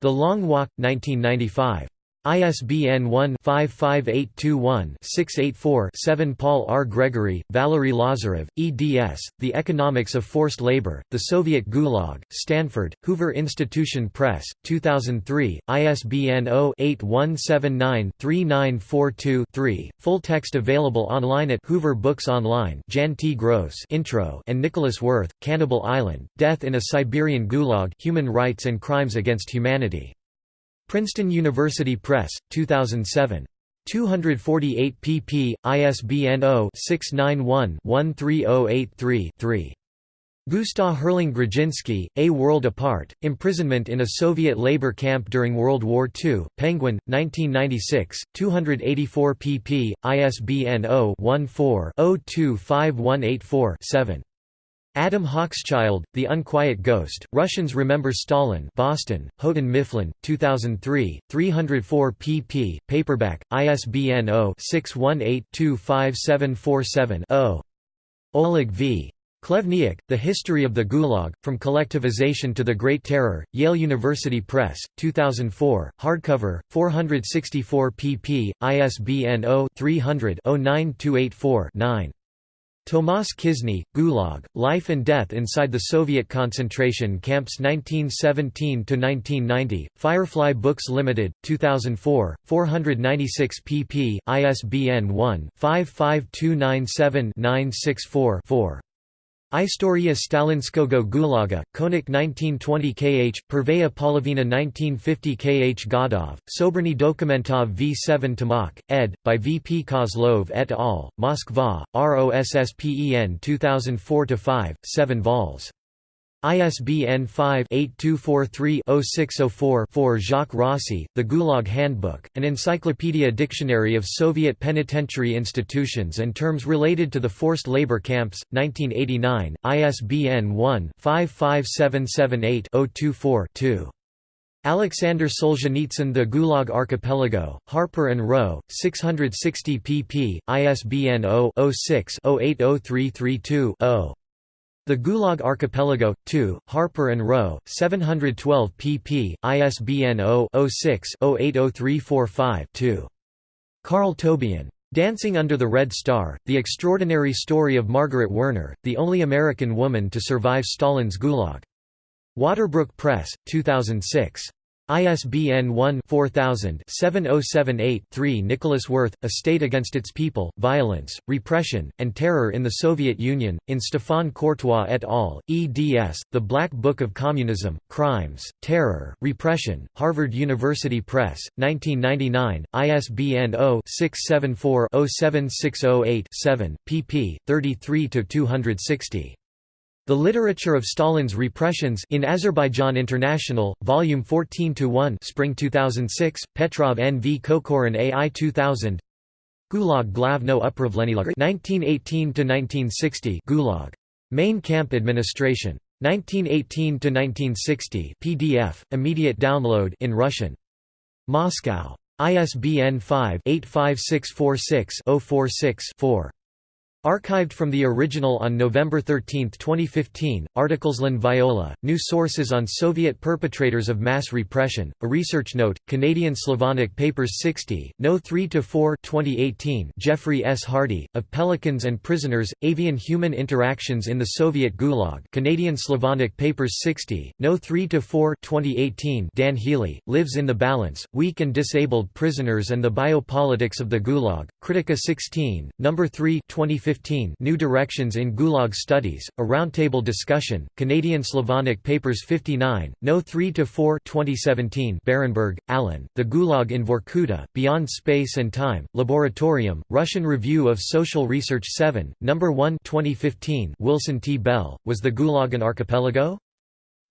Speaker 1: The Long Walk, 1995. ISBN 1-55821-684-7 Paul R. Gregory, Valery Lazarev, eds. The Economics of Forced Labor, The Soviet Gulag, Stanford, Hoover Institution Press, 2003, ISBN 0-8179-3942-3, full text available online at Hoover Books Online Jan T. Gross intro and Nicolas Werth, Cannibal Island, Death in a Siberian Gulag Human Rights and Crimes Against Humanity. Princeton University Press, 2007. 248 pp. ISBN 0-691-13083-3. Gustav Herling Grudzinski, A World Apart, Imprisonment in a Soviet Labor Camp During World War II, Penguin, 1996, 284 pp. ISBN 0-14-025184-7. Adam Hochschild, The Unquiet Ghost, Russians Remember Stalin Boston, Houghton Mifflin, 2003, 304 pp. Paperback, ISBN 0-618-25747-0. Oleg V. Chlevniuk, The History of the Gulag, From Collectivization to the Great Terror, Yale University Press, 2004, hardcover, 464 pp. ISBN 0-300-09284-9. Tomas Kizny, Gulag, Life and Death Inside the Soviet Concentration Camps 1917–1990, Firefly Books Limited, 2004, 496 pp. ISBN 1-55297-964-4. Istoria Stalinskogo Gulaga, Konik 1920 kh, Pervaya Polovina 1950 kh Godov, Soberny Dokumentov v7 Tomak, ed. by V. P. Kozlov et al., Moskva, ROSSPEN 2004-5, 7 vols. ISBN 5-8243-0604-4 Jacques Rossi, The Gulag Handbook, an encyclopedia dictionary of Soviet penitentiary institutions and terms related to the forced labor camps, 1989, ISBN 1-55778-024-2. Alexander Solzhenitsyn The Gulag Archipelago, Harper and Row, 660 pp. ISBN 0-06-080332-0. The Gulag Archipelago, 2, Harper and Row, 712 pp. ISBN 0-06-080345-2. Carl Tobien. Dancing Under the Red Star, The Extraordinary Story of Margaret Werner, the only American woman to survive Stalin's Gulag. Waterbrook Press, 2006. ISBN 1-4000-7078-3 Nicolas Werth, A State Against Its People, Violence, Repression, and Terror in the Soviet Union, in Stéphane Courtois et al., eds, The Black Book of Communism, Crimes, Terror, Repression, Harvard University Press, 1999, ISBN 0-674-07608-7, pp. 33–260. The Literature of Stalin's Repressions in Azerbaijan International, Volume 14-1 Spring 2006, Petrov N. V. Kokorin AI 2000 Gulag Glavno Upravlenilag 1918–1960 Gulag. Main Camp Administration. 1918–1960 PDF, immediate download in Russian. Moscow. ISBN 5-85646-046-4. Archived from the original on November 13, 2015, Artiklesland Viola, New Sources on Soviet Perpetrators of Mass Repression, a research note, Canadian Slavonic Papers 60, No. 3–4 2018 Jeffrey S. Hardy, of Pelicans and Prisoners, Avian Human Interactions in the Soviet Gulag Canadian Slavonic Papers 60, No. 3–4 2018 Dan Healy, Lives in the Balance, Weak and Disabled Prisoners and the Biopolitics of the Gulag, Kritika 16, No. 3 2015 New Directions in Gulag Studies, a roundtable discussion, Canadian Slavonic Papers 59, No. 3–4 2017 Barenberg, Alan, The Gulag in Vorkuta, Beyond Space and Time, Laboratorium, Russian Review of Social Research 7, No. 1 2015 Wilson T. Bell, Was the Gulag an Archipelago?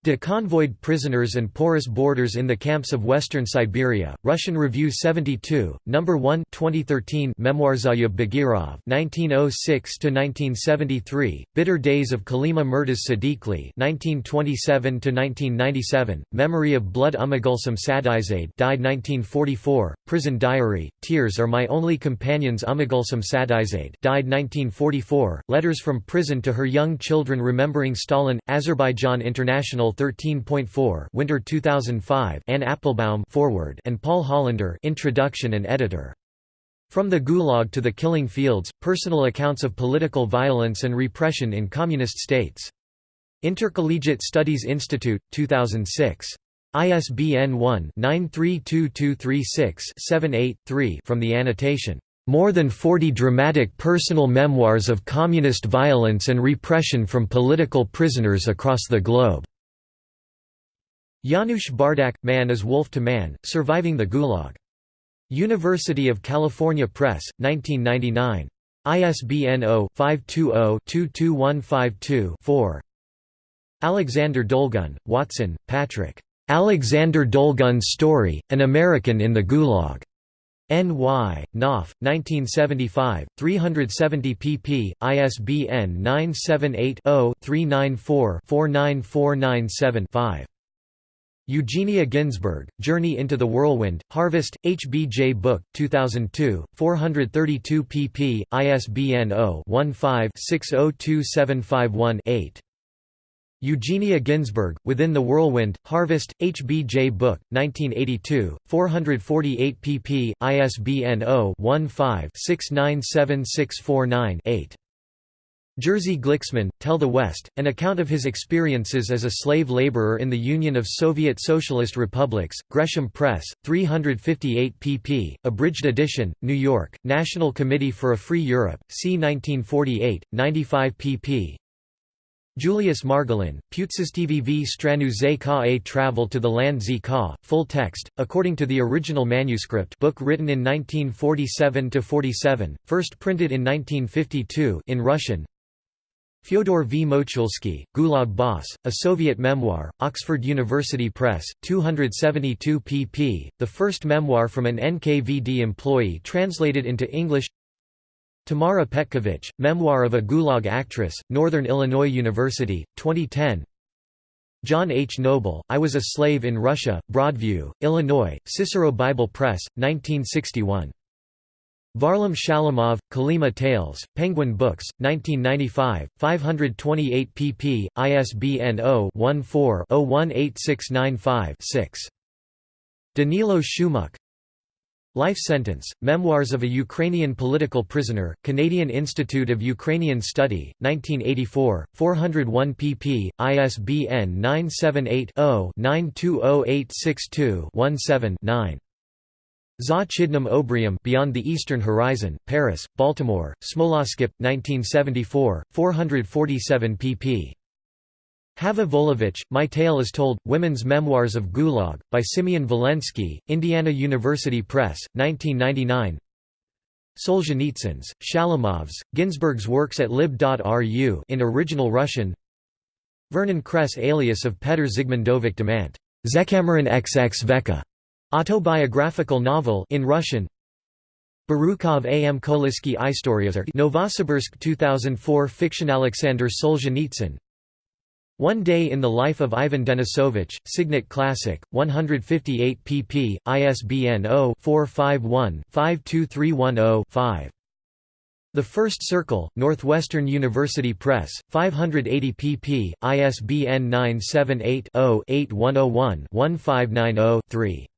Speaker 1: De convoyed prisoners and porous borders in the camps of western Siberia, Russian Review 72, No. 1 2013 Memoirzayub Bagirov 1906–1973, Bitter Days of Kolyma Murtaz Sadiqli 1927–1997, Memory of Blood Umagulsum Sadizade died 1944, Prison Diary, Tears Are My Only Companions Umagulsum Sadizade died 1944, Letters from Prison to Her Young Children Remembering Stalin, Azerbaijan International 13.4 Winter 2005 Anne Applebaum forward and Paul Hollander introduction and editor. From the Gulag to the Killing Fields, Personal Accounts of Political Violence and Repression in Communist States. Intercollegiate Studies Institute, 2006. ISBN 1-932236-78-3 from the annotation, "...more than 40 dramatic personal memoirs of communist violence and repression from political prisoners across the globe." Janusz Bardach, Man is Wolf to Man, Surviving the Gulag. University of California Press, 1999. ISBN 0-520-22152-4 Alexander Dolgun, Watson, Patrick. Alexander Dolgun's Story, An American in the Gulag. N.Y., Knopf, 1975, 370 pp. ISBN 978 0 394 49497 5. Eugenia Ginzburg, Journey into the Whirlwind, Harvest, HBJ Book, 2002, 432 pp. ISBN 0-15-602751-8. Eugenia Ginzburg, Within the Whirlwind, Harvest, HBJ Book, 1982, 448 pp. ISBN 0-15-697649-8. Jerzy Glicksman, Tell the West, an account of his experiences as a slave laborer in the Union of Soviet Socialist Republics, Gresham Press, 358 pp. Abridged edition, New York, National Committee for a Free Europe, c. 1948, 95 pp. Julius Margolin, Putsistvv stranu ze ka a Travel to the Land z ka, full text, according to the original manuscript book written in 1947–47, first printed in 1952 in Russian Fyodor V. Mochulsky, Gulag Boss, A Soviet Memoir, Oxford University Press, 272 pp., the first memoir from an NKVD employee translated into English Tamara Petkovich, Memoir of a Gulag Actress, Northern Illinois University, 2010 John H. Noble, I Was a Slave in Russia, Broadview, Illinois, Cicero Bible Press, 1961 Varlam Shalamov, Kolyma Tales, Penguin Books, 1995, 528 pp. ISBN 0-14-018695-6. Danilo Shumuk Life Sentence, Memoirs of a Ukrainian Political Prisoner, Canadian Institute of Ukrainian Study, 1984, 401 pp. ISBN 978 0 920862 17 9. Za Chidnam Obrium Beyond the Eastern Horizon, Paris, Baltimore, Smoloskip, 1974, 447 pp. Hava Volovich, My Tale is Told, Women's Memoirs of Gulag, by Simeon Vilensky, Indiana University Press, 1999 Solzhenitsyn's, Shalamov's, Ginzburg's works at lib.ru in original Russian. Vernon Kress alias of Petr Zygmuntowicz Demant, Zekameron XX Veka Autobiographical novel in Russian Barukov A. M. Kolisky Istoriozer Novosibirsk 2004 fiction Alexander Solzhenitsyn One Day in the Life of Ivan Denisovich, Signet Classic, 158 pp. ISBN 0-451-52310-5. The First Circle, Northwestern University Press, 580 pp. ISBN 978 0 8101 1590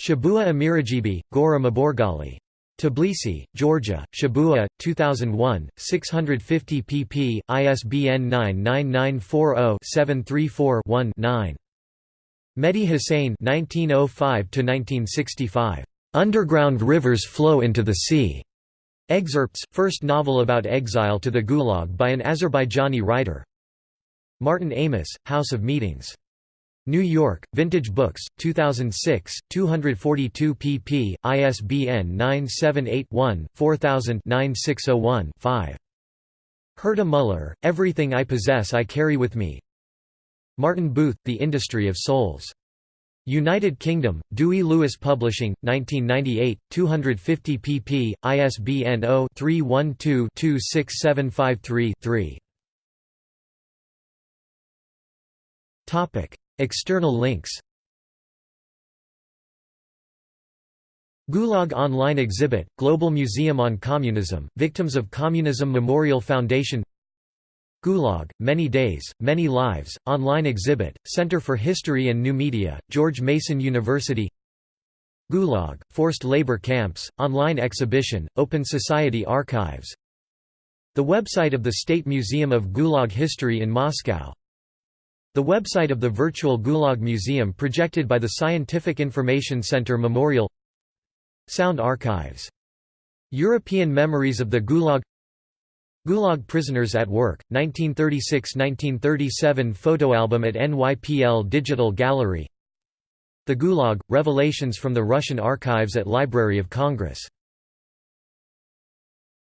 Speaker 1: Shabua Amirajibi, Gora Maborgali. Tbilisi, Georgia, Shabua, 2001, 650 pp. ISBN 99940-734-1-9. Mehdi Hussein 1905 Underground Rivers Flow into the Sea. Excerpts, first novel about exile to the Gulag by an Azerbaijani writer. Martin Amis, House of Meetings. New York, Vintage Books, 2006, 242 pp. ISBN 978-1-4000-9601-5. Herta Müller, Everything I Possess I Carry With Me. Martin Booth, The Industry of Souls. United Kingdom, Dewi Lewis Publishing, 1998, 250 pp. ISBN 0-312-26753-3. External links. Gulag Online Exhibit, Global Museum on Communism, Victims of Communism Memorial Foundation. Gulag, Many Days, Many Lives, Online Exhibit, Center for History and New Media, George Mason University. Gulag, Forced Labor Camps, Online Exhibition, Open Society Archives. The website of the State Museum of Gulag History in Moscow the website of the virtual Gulag Museum projected by the Scientific Information Center Memorial. Sound Archives. European Memories of the Gulag. Gulag Prisoners at Work, 1936–1937 photoalbum at NYPL Digital Gallery. The Gulag – Revelations from the Russian Archives at Library of Congress